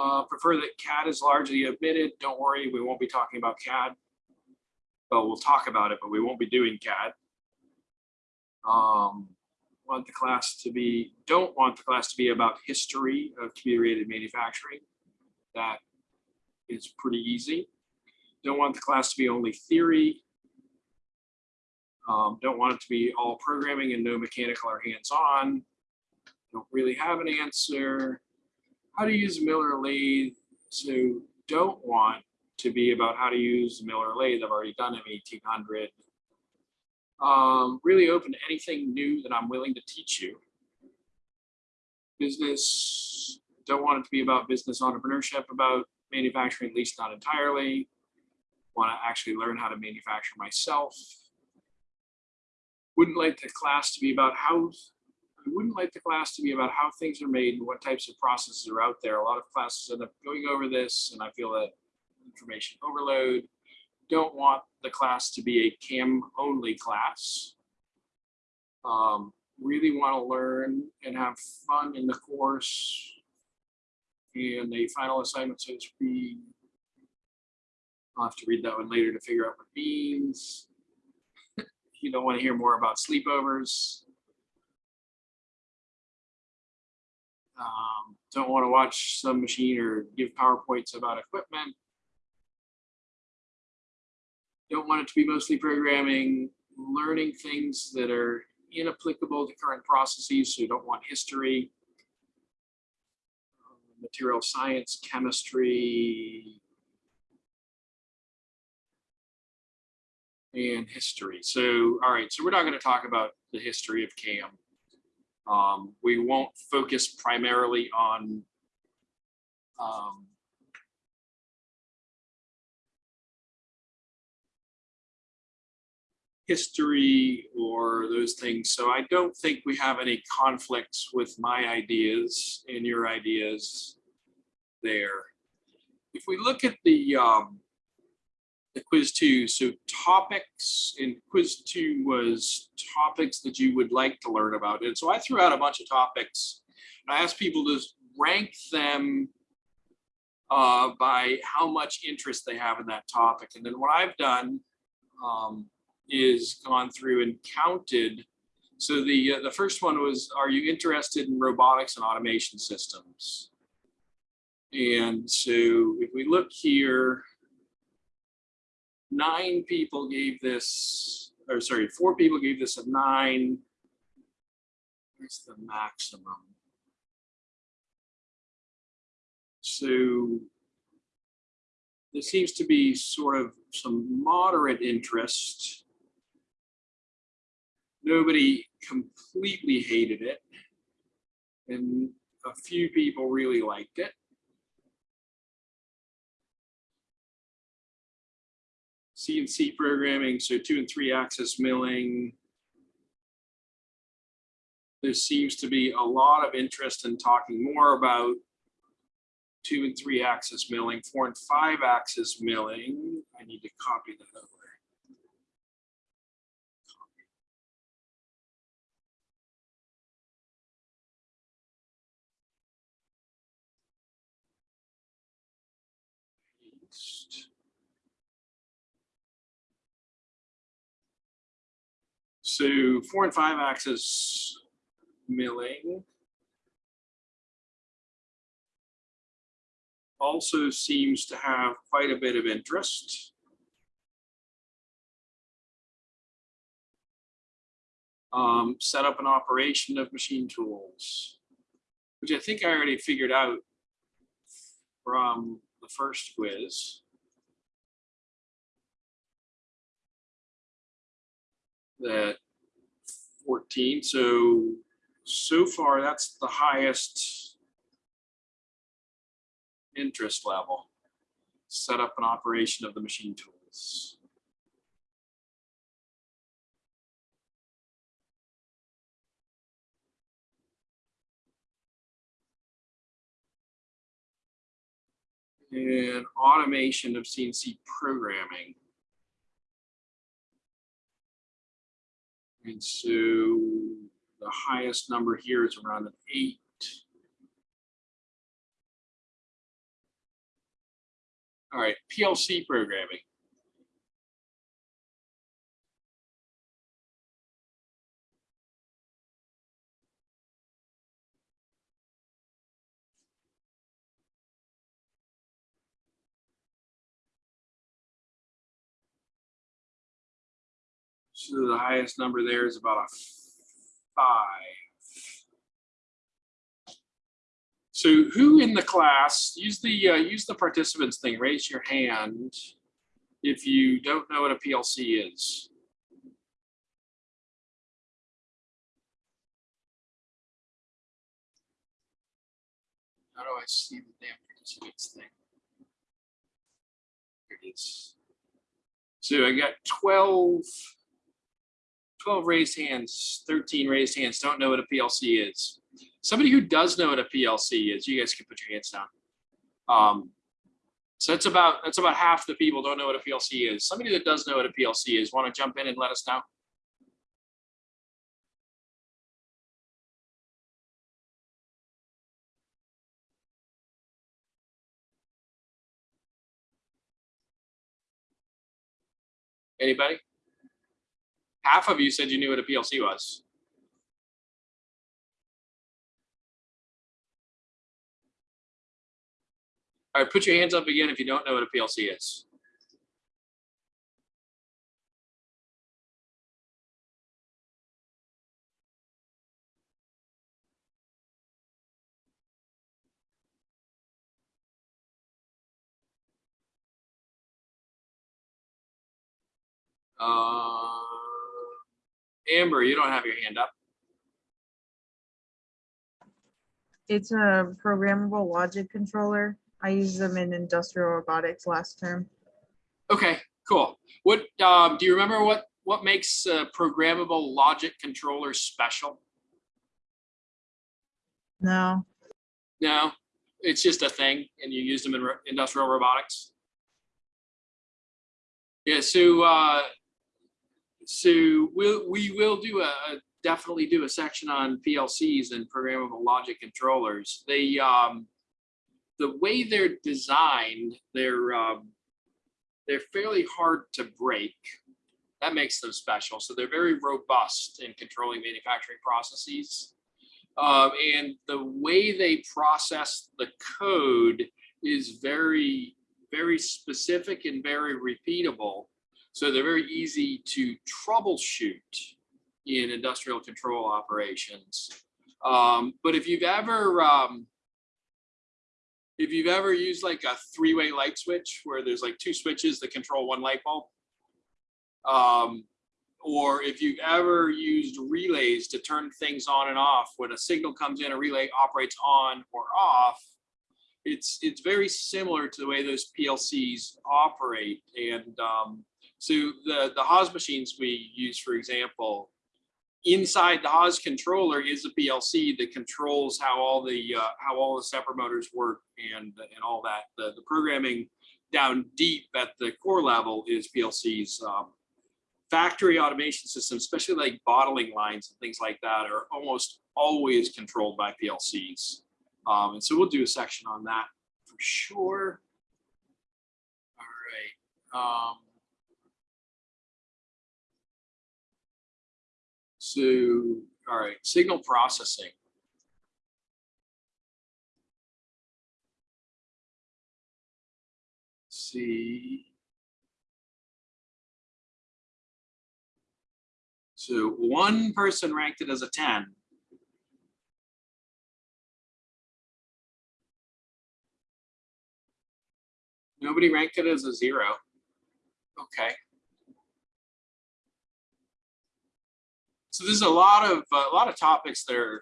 Uh, prefer that CAD is largely omitted. Don't worry, we won't be talking about CAD. But we'll talk about it, but we won't be doing CAD. Um, want the class to be, don't want the class to be about history of computer-aided manufacturing. That is pretty easy. Don't want the class to be only theory. Um, don't want it to be all programming and no mechanical or hands-on. Don't really have an answer. How to use Miller lathe. So don't want to be about how to use Miller lathe. I've already done M1800. Um, really open to anything new that I'm willing to teach you. Business, don't want it to be about business entrepreneurship, about manufacturing, at least not entirely. Want to actually learn how to manufacture myself. Wouldn't like the class to be about how, I wouldn't like the class to be about how things are made and what types of processes are out there. A lot of classes end up going over this and I feel that information overload. Don't want the class to be a CAM only class. Um, really want to learn and have fun in the course. And the final assignment says we I'll have to read that one later to figure out what means. You don't want to hear more about sleepovers. Um, don't want to watch some machine or give PowerPoints about equipment. Don't want it to be mostly programming, learning things that are inapplicable to current processes, so you don't want history. Um, Material science, chemistry, and history. So, all right, so we're not going to talk about the history of CAM. Um, we won't focus primarily on um, history or those things. So I don't think we have any conflicts with my ideas and your ideas there. If we look at the um, the quiz two, so topics in quiz two was topics that you would like to learn about. And so I threw out a bunch of topics and I asked people to rank them uh, by how much interest they have in that topic. And then what I've done um, is gone through and counted. So the uh, the first one was, are you interested in robotics and automation systems? And so if we look here, nine people gave this, or sorry, four people gave this a nine. Where's the maximum? So there seems to be sort of some moderate interest. Nobody completely hated it. And a few people really liked it. CNC programming, so two and three axis milling. There seems to be a lot of interest in talking more about two and three axis milling, four and five axis milling. I need to copy that over. So four and five axis milling. Also seems to have quite a bit of interest. Um, set up an operation of machine tools, which I think I already figured out from the first quiz. that 14. So, so far, that's the highest interest level. Set up an operation of the machine tools. And automation of CNC programming. And so the highest number here is around an eight. All right, PLC programming. So the highest number there is about a five. So who in the class, use the, uh, use the participants thing, raise your hand if you don't know what a PLC is. How do I see the damn participants thing? Here it is. So I got 12, 12 raised hands, 13 raised hands, don't know what a PLC is. Somebody who does know what a PLC is, you guys can put your hands down. Um, so that's about, that's about half the people don't know what a PLC is. Somebody that does know what a PLC is, want to jump in and let us know? Anybody? Half of you said you knew what a PLC was. All right, put your hands up again if you don't know what a PLC is. Uh, Amber, you don't have your hand up. It's a programmable logic controller. I used them in industrial robotics last term. Okay, cool. What, um, do you remember what, what makes a programmable logic controller special? No, No, it's just a thing and you use them in industrial robotics. Yeah, so, uh, so we'll, we will do a, a- definitely do a section on PLCs and programmable logic controllers. They, um, the way they're designed, they're, um, they're fairly hard to break. That makes them special. So they're very robust in controlling manufacturing processes. Um, and the way they process the code is very, very specific and very repeatable. So they're very easy to troubleshoot in industrial control operations. Um, but if you've ever, um, if you've ever used like a three-way light switch where there's like two switches that control one light bulb, um, or if you've ever used relays to turn things on and off, when a signal comes in, a relay operates on or off. It's it's very similar to the way those PLCs operate. And um, so the the Haas machines we use, for example, inside the Haas controller is a PLC that controls how all the uh, how all the stepper motors work and and all that. The the programming down deep at the core level is PLCs. Um, factory automation systems, especially like bottling lines and things like that, are almost always controlled by PLCs. Um, and so we'll do a section on that for sure. All right. Um, so, all right, signal processing. see. So one person ranked it as a 10. Nobody ranked it as a zero. Okay. So there's a lot of a lot of topics that are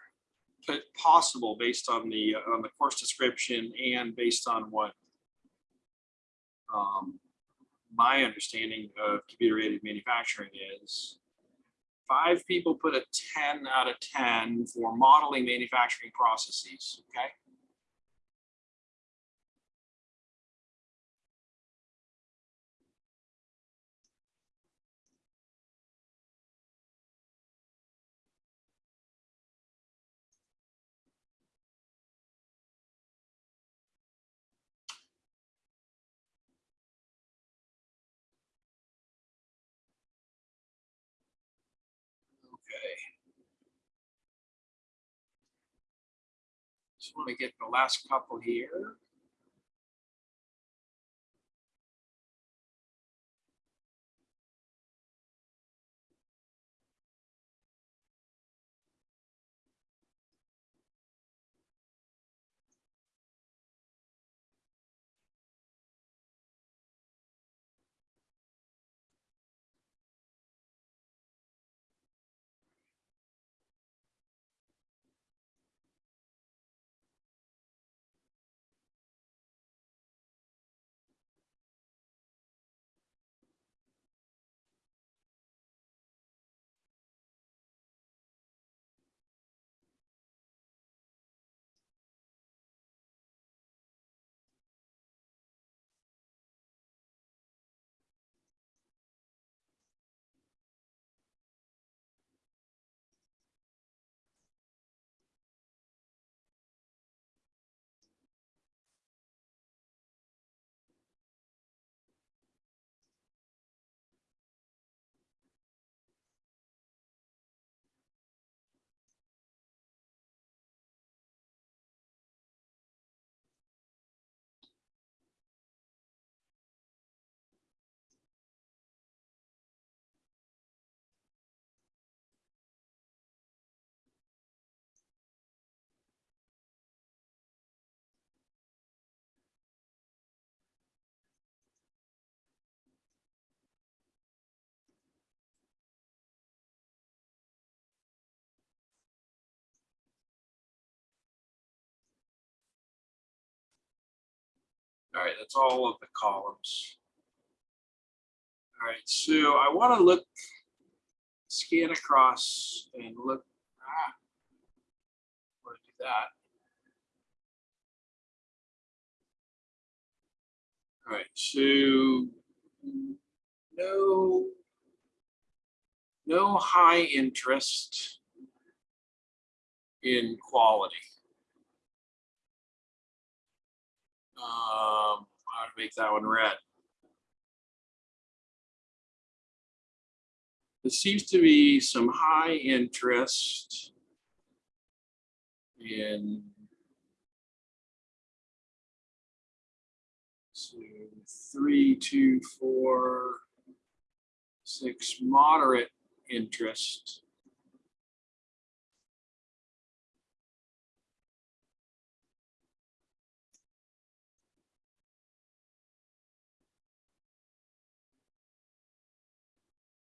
possible based on the uh, on the course description and based on what um, my understanding of computer aided manufacturing is five people put a 10 out of 10 for modeling manufacturing processes, okay? Want to get the last couple here. All right, that's all of the columns. All right, so I want to look, scan across and look. ah, Want to do that. All right, so no, no high interest in quality. Um, how to make that one red. There seems to be some high interest in so three, two, four, six, moderate interest.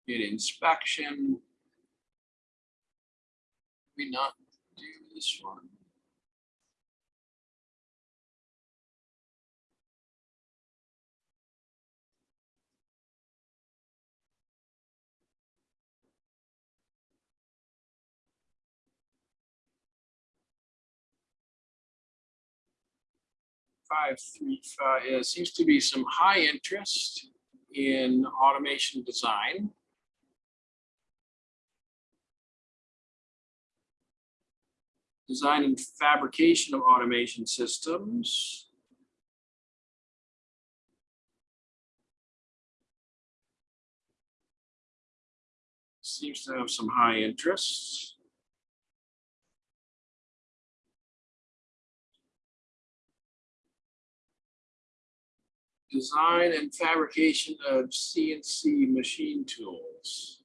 In inspection. We not do this one. Five, three, five, seems to be some high interest in automation design. Design and fabrication of automation systems. Seems to have some high interest. Design and fabrication of CNC machine tools.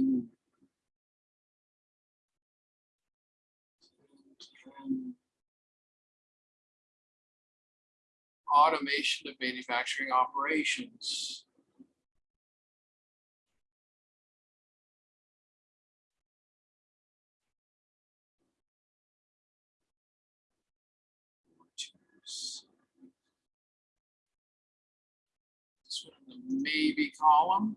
In- Automation of manufacturing operations. Maybe column.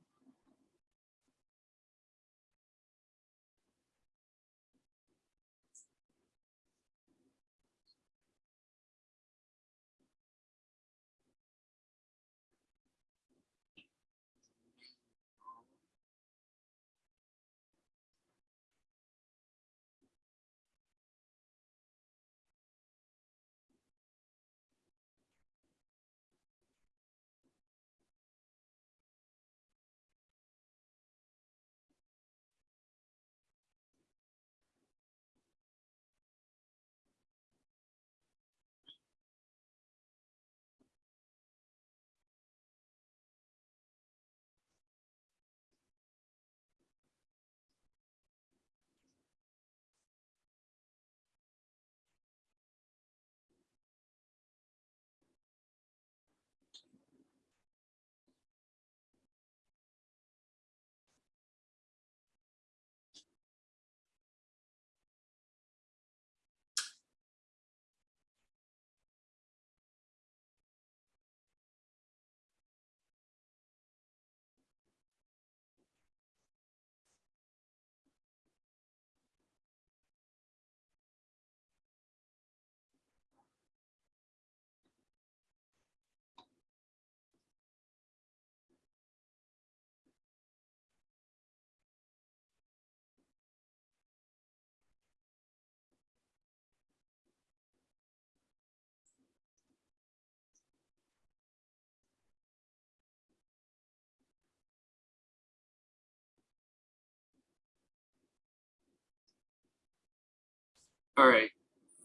All right,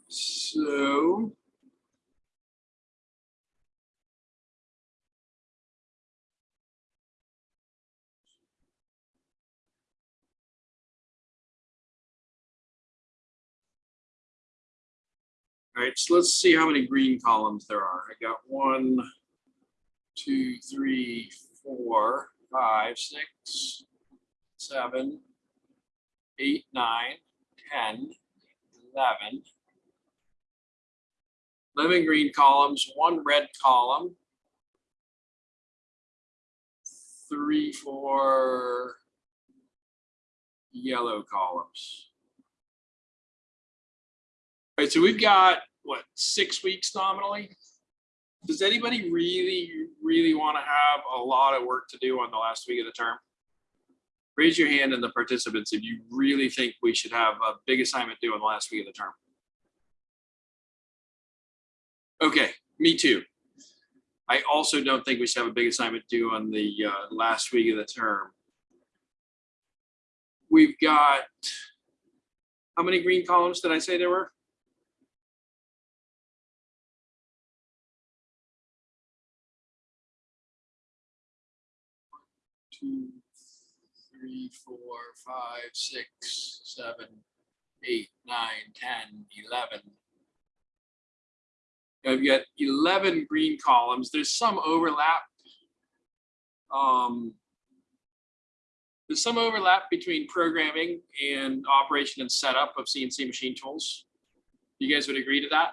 so. All right, so let's see how many green columns there are. I got one, two, three, four, five, six, seven, eight, nine, ten, eleven. Eleven green columns, one red column. Three, four yellow columns. All right, so we've got, what, six weeks nominally? Does anybody really, really want to have a lot of work to do on the last week of the term? Raise your hand in the participants if you really think we should have a big assignment due on the last week of the term. Okay, me too. I also don't think we should have a big assignment due on the uh, last week of the term. We've got, how many green columns did I say there were? Two, three, four, five, six, seven, eight, nine, ten, eleven. I've got eleven green columns. There's some overlap. Um, there's some overlap between programming and operation and setup of CNC machine tools. You guys would agree to that?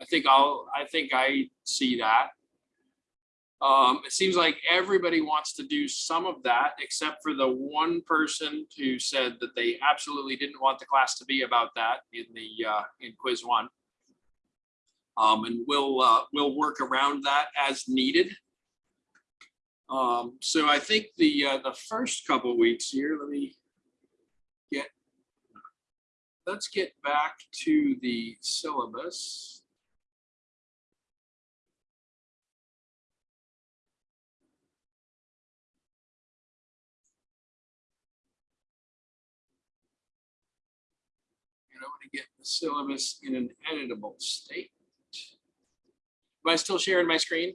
I think I'll, I think I see that. Um, it seems like everybody wants to do some of that, except for the one person who said that they absolutely didn't want the class to be about that in the, uh, in quiz one. Um, and we'll, uh, we'll work around that as needed. Um, so I think the, uh, the first couple weeks here, let me get, let's get back to the syllabus. Syllabus in an editable state. Am I still sharing my screen?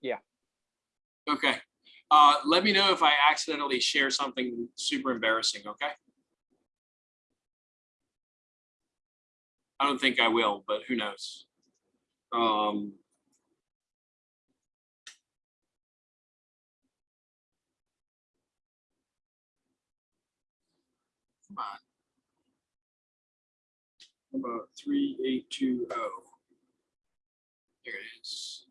Yeah. Okay. Uh, let me know if I accidentally share something super embarrassing, okay? I don't think I will, but who knows? Um, come on. About three, eight, two, oh. There it is.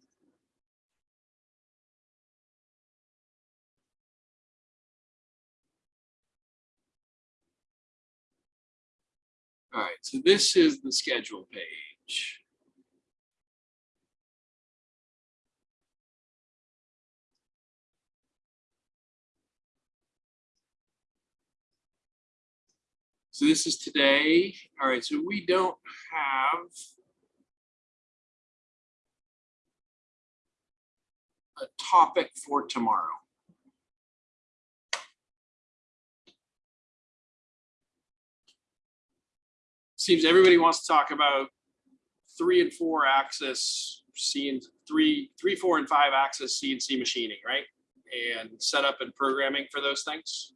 All right, so this is the schedule page. So this is today. All right, so we don't have a topic for tomorrow. Seems everybody wants to talk about three and four axis C and three, three, four and five axis CNC machining, right? And setup and programming for those things.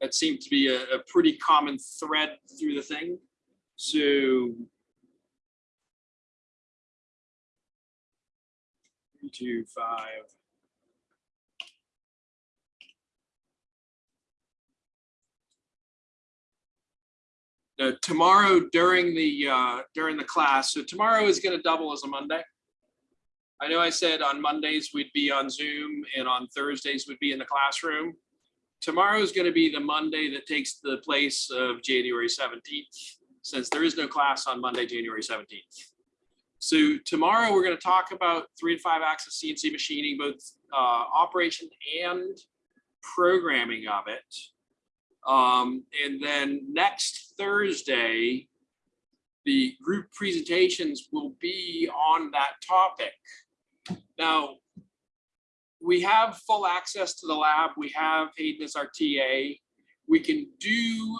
That seemed to be a, a pretty common thread through the thing. So. Three, two, five. Uh, tomorrow during the, uh, during the class, so tomorrow is gonna double as a Monday. I know I said on Mondays we'd be on Zoom and on Thursdays we'd be in the classroom tomorrow is going to be the Monday that takes the place of January 17th, since there is no class on Monday, January 17th. So tomorrow we're going to talk about three and five axis CNC machining, both uh, operation and programming of it. Um, and then next Thursday, the group presentations will be on that topic. Now, we have full access to the lab. We have Hayden as our TA. We can do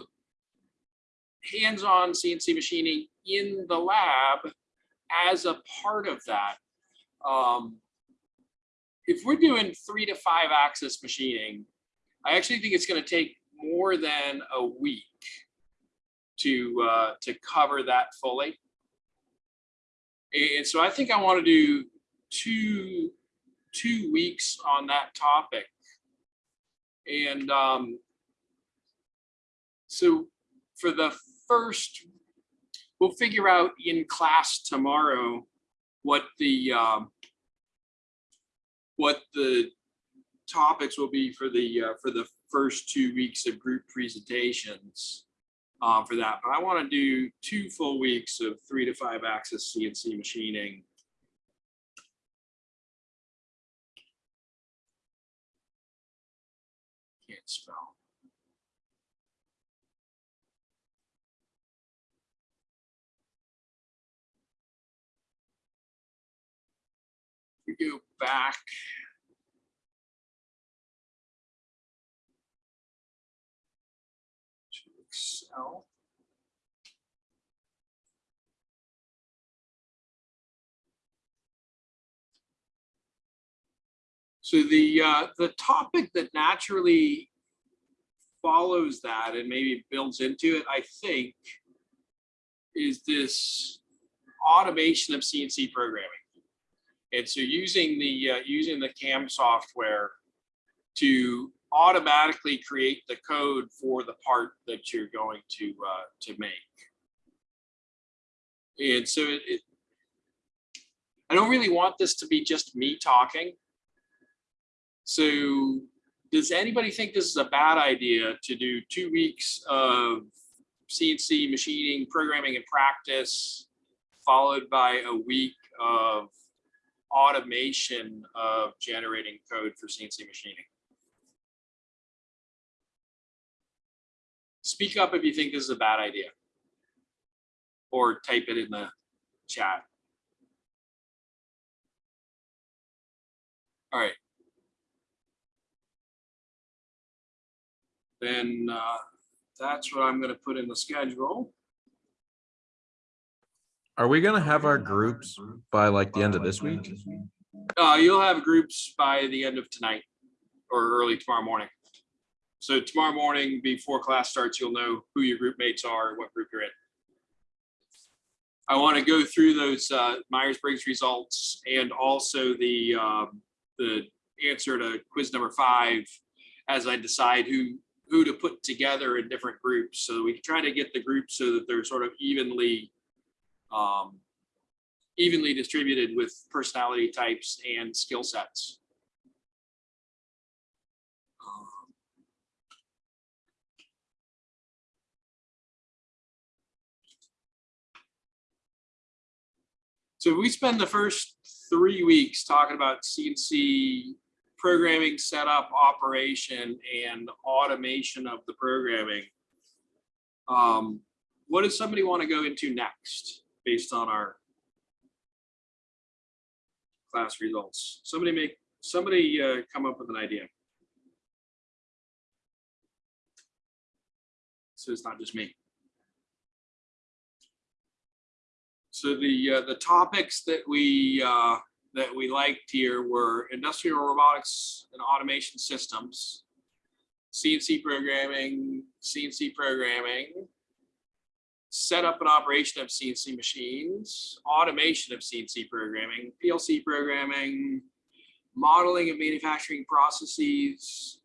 hands-on CNC machining in the lab as a part of that. Um, if we're doing three to five axis machining, I actually think it's going to take more than a week to uh, to cover that fully. And so I think I want to do two two weeks on that topic. And um, so for the first, we'll figure out in class tomorrow what the um, what the topics will be for the uh, for the first two weeks of group presentations um, for that. But I want to do two full weeks of three to five axis CNC machining. Spell. We go back. to Excel. So the, uh, the topic that naturally follows that and maybe builds into it, I think, is this automation of CNC programming. And so using the, uh, using the CAM software to automatically create the code for the part that you're going to, uh, to make. And so it, it, I don't really want this to be just me talking. So does anybody think this is a bad idea to do two weeks of CNC machining, programming and practice, followed by a week of automation of generating code for CNC machining? Speak up if you think this is a bad idea. Or type it in the chat. All right. Then uh, that's what I'm gonna put in the schedule. Are we gonna have our groups by like the end of this week? Uh, you'll have groups by the end of tonight or early tomorrow morning. So tomorrow morning before class starts, you'll know who your group mates are, what group you're in. I want to go through those uh, Myers-Briggs results and also the um, the answer to quiz number five as I decide who who to put together in different groups. So we try to get the groups so that they're sort of evenly um, evenly distributed with personality types and skill sets. So we spend the first three weeks talking about CNC programming, setup, operation, and automation of the programming. Um, what does somebody want to go into next based on our class results? Somebody make, somebody uh, come up with an idea. So it's not just me. So the uh, the topics that we uh, that we liked here were industrial robotics and automation systems, CNC programming, CNC programming, setup and operation of CNC machines, automation of CNC programming, PLC programming, modeling of manufacturing processes,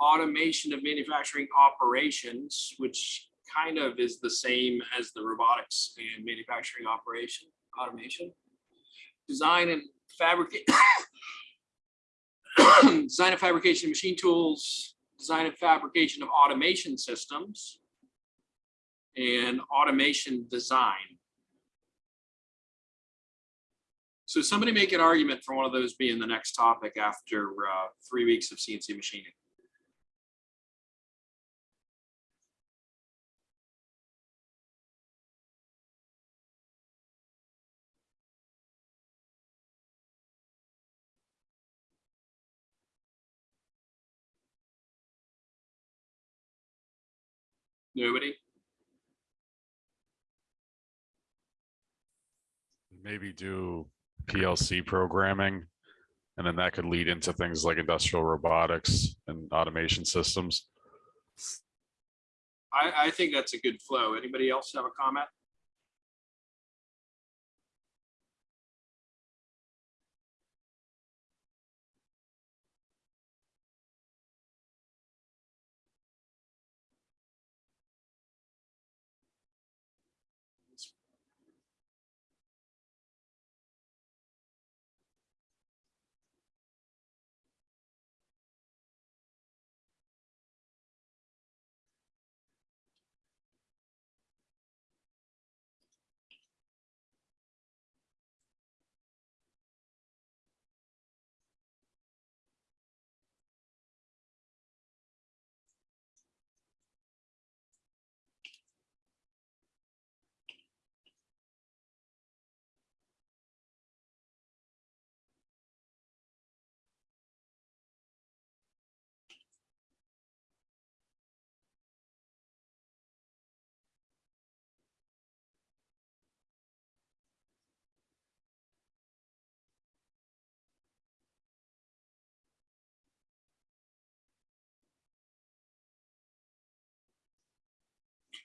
automation of manufacturing operations, which kind of is the same as the robotics and manufacturing operation automation. Design and fabricate, *coughs* design and fabrication of machine tools, design and fabrication of automation systems, and automation design. So somebody make an argument for one of those being the next topic after uh, three weeks of CNC machining. Nobody? maybe do PLC programming. And then that could lead into things like industrial robotics and automation systems. I, I think that's a good flow. Anybody else have a comment?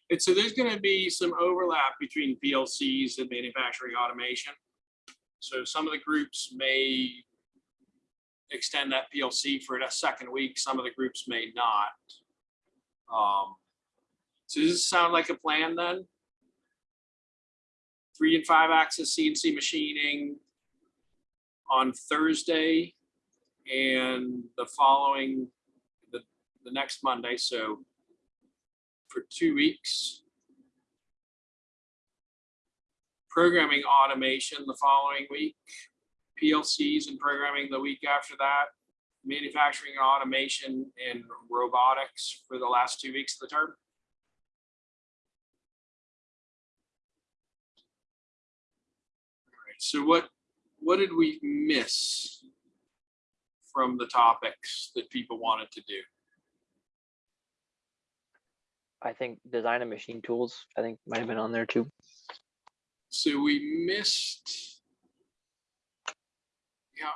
And so there's gonna be some overlap between PLCs and manufacturing automation. So some of the groups may extend that PLC for a second week, some of the groups may not. Um, So does this sound like a plan then? Three and five axis CNC machining on Thursday and the following, the, the next Monday, so for two weeks. Programming automation the following week, PLCs and programming the week after that, manufacturing and automation and robotics for the last two weeks of the term. All right, So what, what did we miss from the topics that people wanted to do? I think design and machine tools, I think might have been on there too. So we missed. Yeah.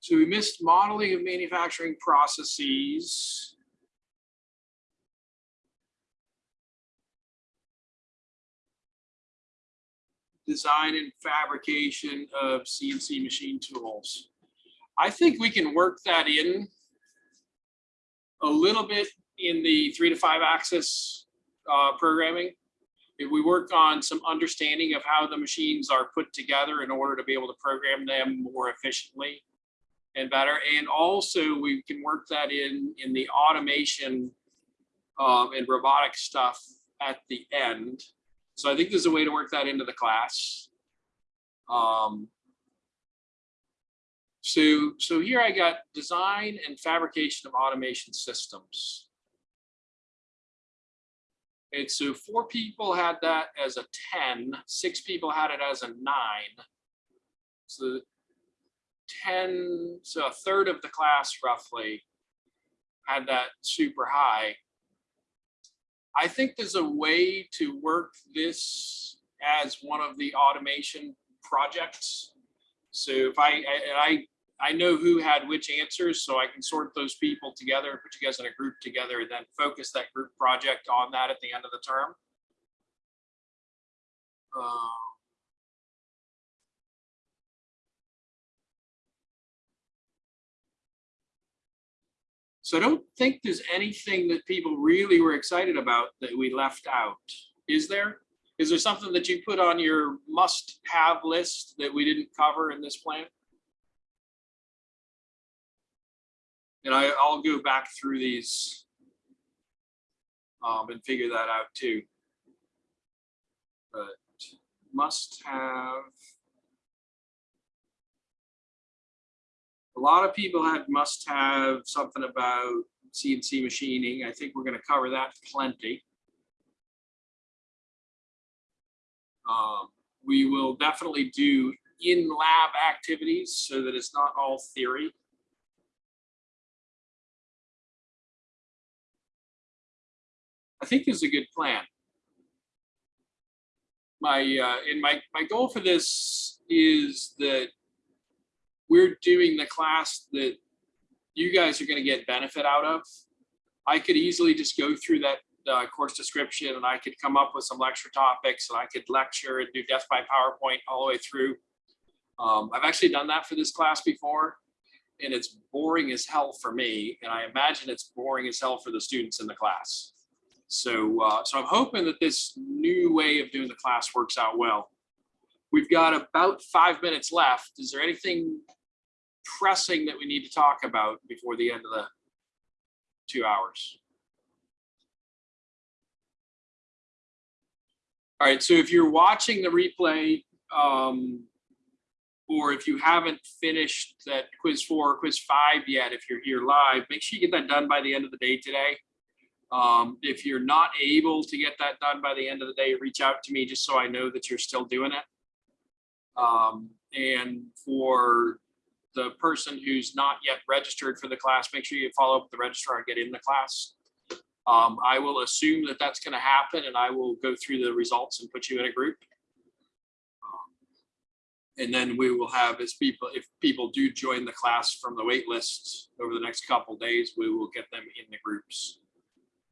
So we missed modeling of manufacturing processes. Design and fabrication of CNC machine tools. I think we can work that in a little bit in the three to five axis uh, programming. If we work on some understanding of how the machines are put together in order to be able to program them more efficiently and better. And also we can work that in, in the automation um, and robotic stuff at the end. So I think there's a way to work that into the class. Um, so, so here I got design and fabrication of automation systems. And so four people had that as a 10, six people had it as a nine. So 10, so a third of the class roughly had that super high. I think there's a way to work this as one of the automation projects. So if I, I- I, I know who had which answers, so I can sort those people together, put you guys in a group together, and then focus that group project on that at the end of the term. Uh, So I don't think there's anything that people really were excited about that we left out. Is there? Is there something that you put on your must-have list that we didn't cover in this plan? And I, I'll go back through these um, and figure that out too. But must have. A lot of people had must have something about CNC machining. I think we're gonna cover that plenty. Um, we will definitely do in-lab activities so that it's not all theory. I think is a good plan. My, uh, and my, my goal for this is that we're doing the class that you guys are gonna get benefit out of. I could easily just go through that uh, course description and I could come up with some lecture topics and I could lecture and do death by PowerPoint all the way through. Um, I've actually done that for this class before and it's boring as hell for me. And I imagine it's boring as hell for the students in the class. So, uh, so I'm hoping that this new way of doing the class works out well. We've got about five minutes left. Is there anything pressing that we need to talk about before the end of the two hours? All right, so if you're watching the replay, um, or if you haven't finished that quiz four, or quiz five yet, if you're here live, make sure you get that done by the end of the day today. Um, if you're not able to get that done by the end of the day, reach out to me just so I know that you're still doing it. Um, and for the person who's not yet registered for the class, make sure you follow up with the registrar and get in the class. Um, I will assume that that's going to happen and I will go through the results and put you in a group. Um, And then we will have, as people, if people do join the class from the wait list over the next couple days, we will get them in the groups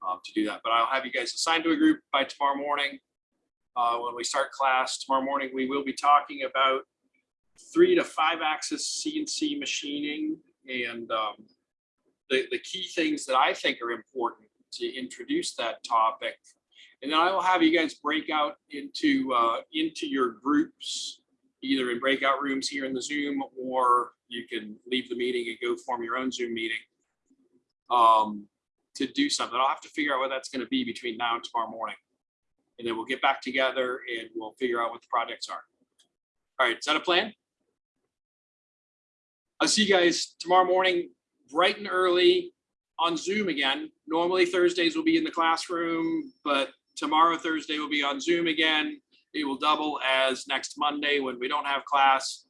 um, to do that. But I'll have you guys assigned to a group by tomorrow morning. Uh, when we start class tomorrow morning, we will be talking about three to five axis CNC machining and um, the, the key things that I think are important to introduce that topic. And then I will have you guys break out into, uh, into your groups, either in breakout rooms here in the Zoom, or you can leave the meeting and go form your own Zoom meeting um, to do something. I'll have to figure out what that's gonna be between now and tomorrow morning. And then we'll get back together and we'll figure out what the projects are. All right, is that a plan? I'll see you guys tomorrow morning, bright and early on Zoom again. Normally Thursdays will be in the classroom, but tomorrow, Thursday will be on Zoom again. It will double as next Monday when we don't have class.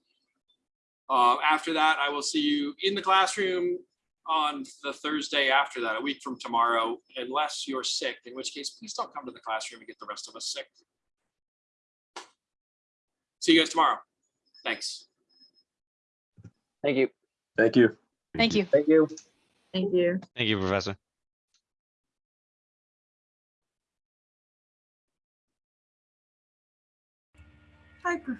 Uh, after that, I will see you in the classroom on the Thursday after that, a week from tomorrow, unless you're sick, in which case, please don't come to the classroom and get the rest of us sick. See you guys tomorrow. Thanks. Thank you. Thank you. Thank you. Thank you. Thank you. Thank you, Professor. Hi, Prof-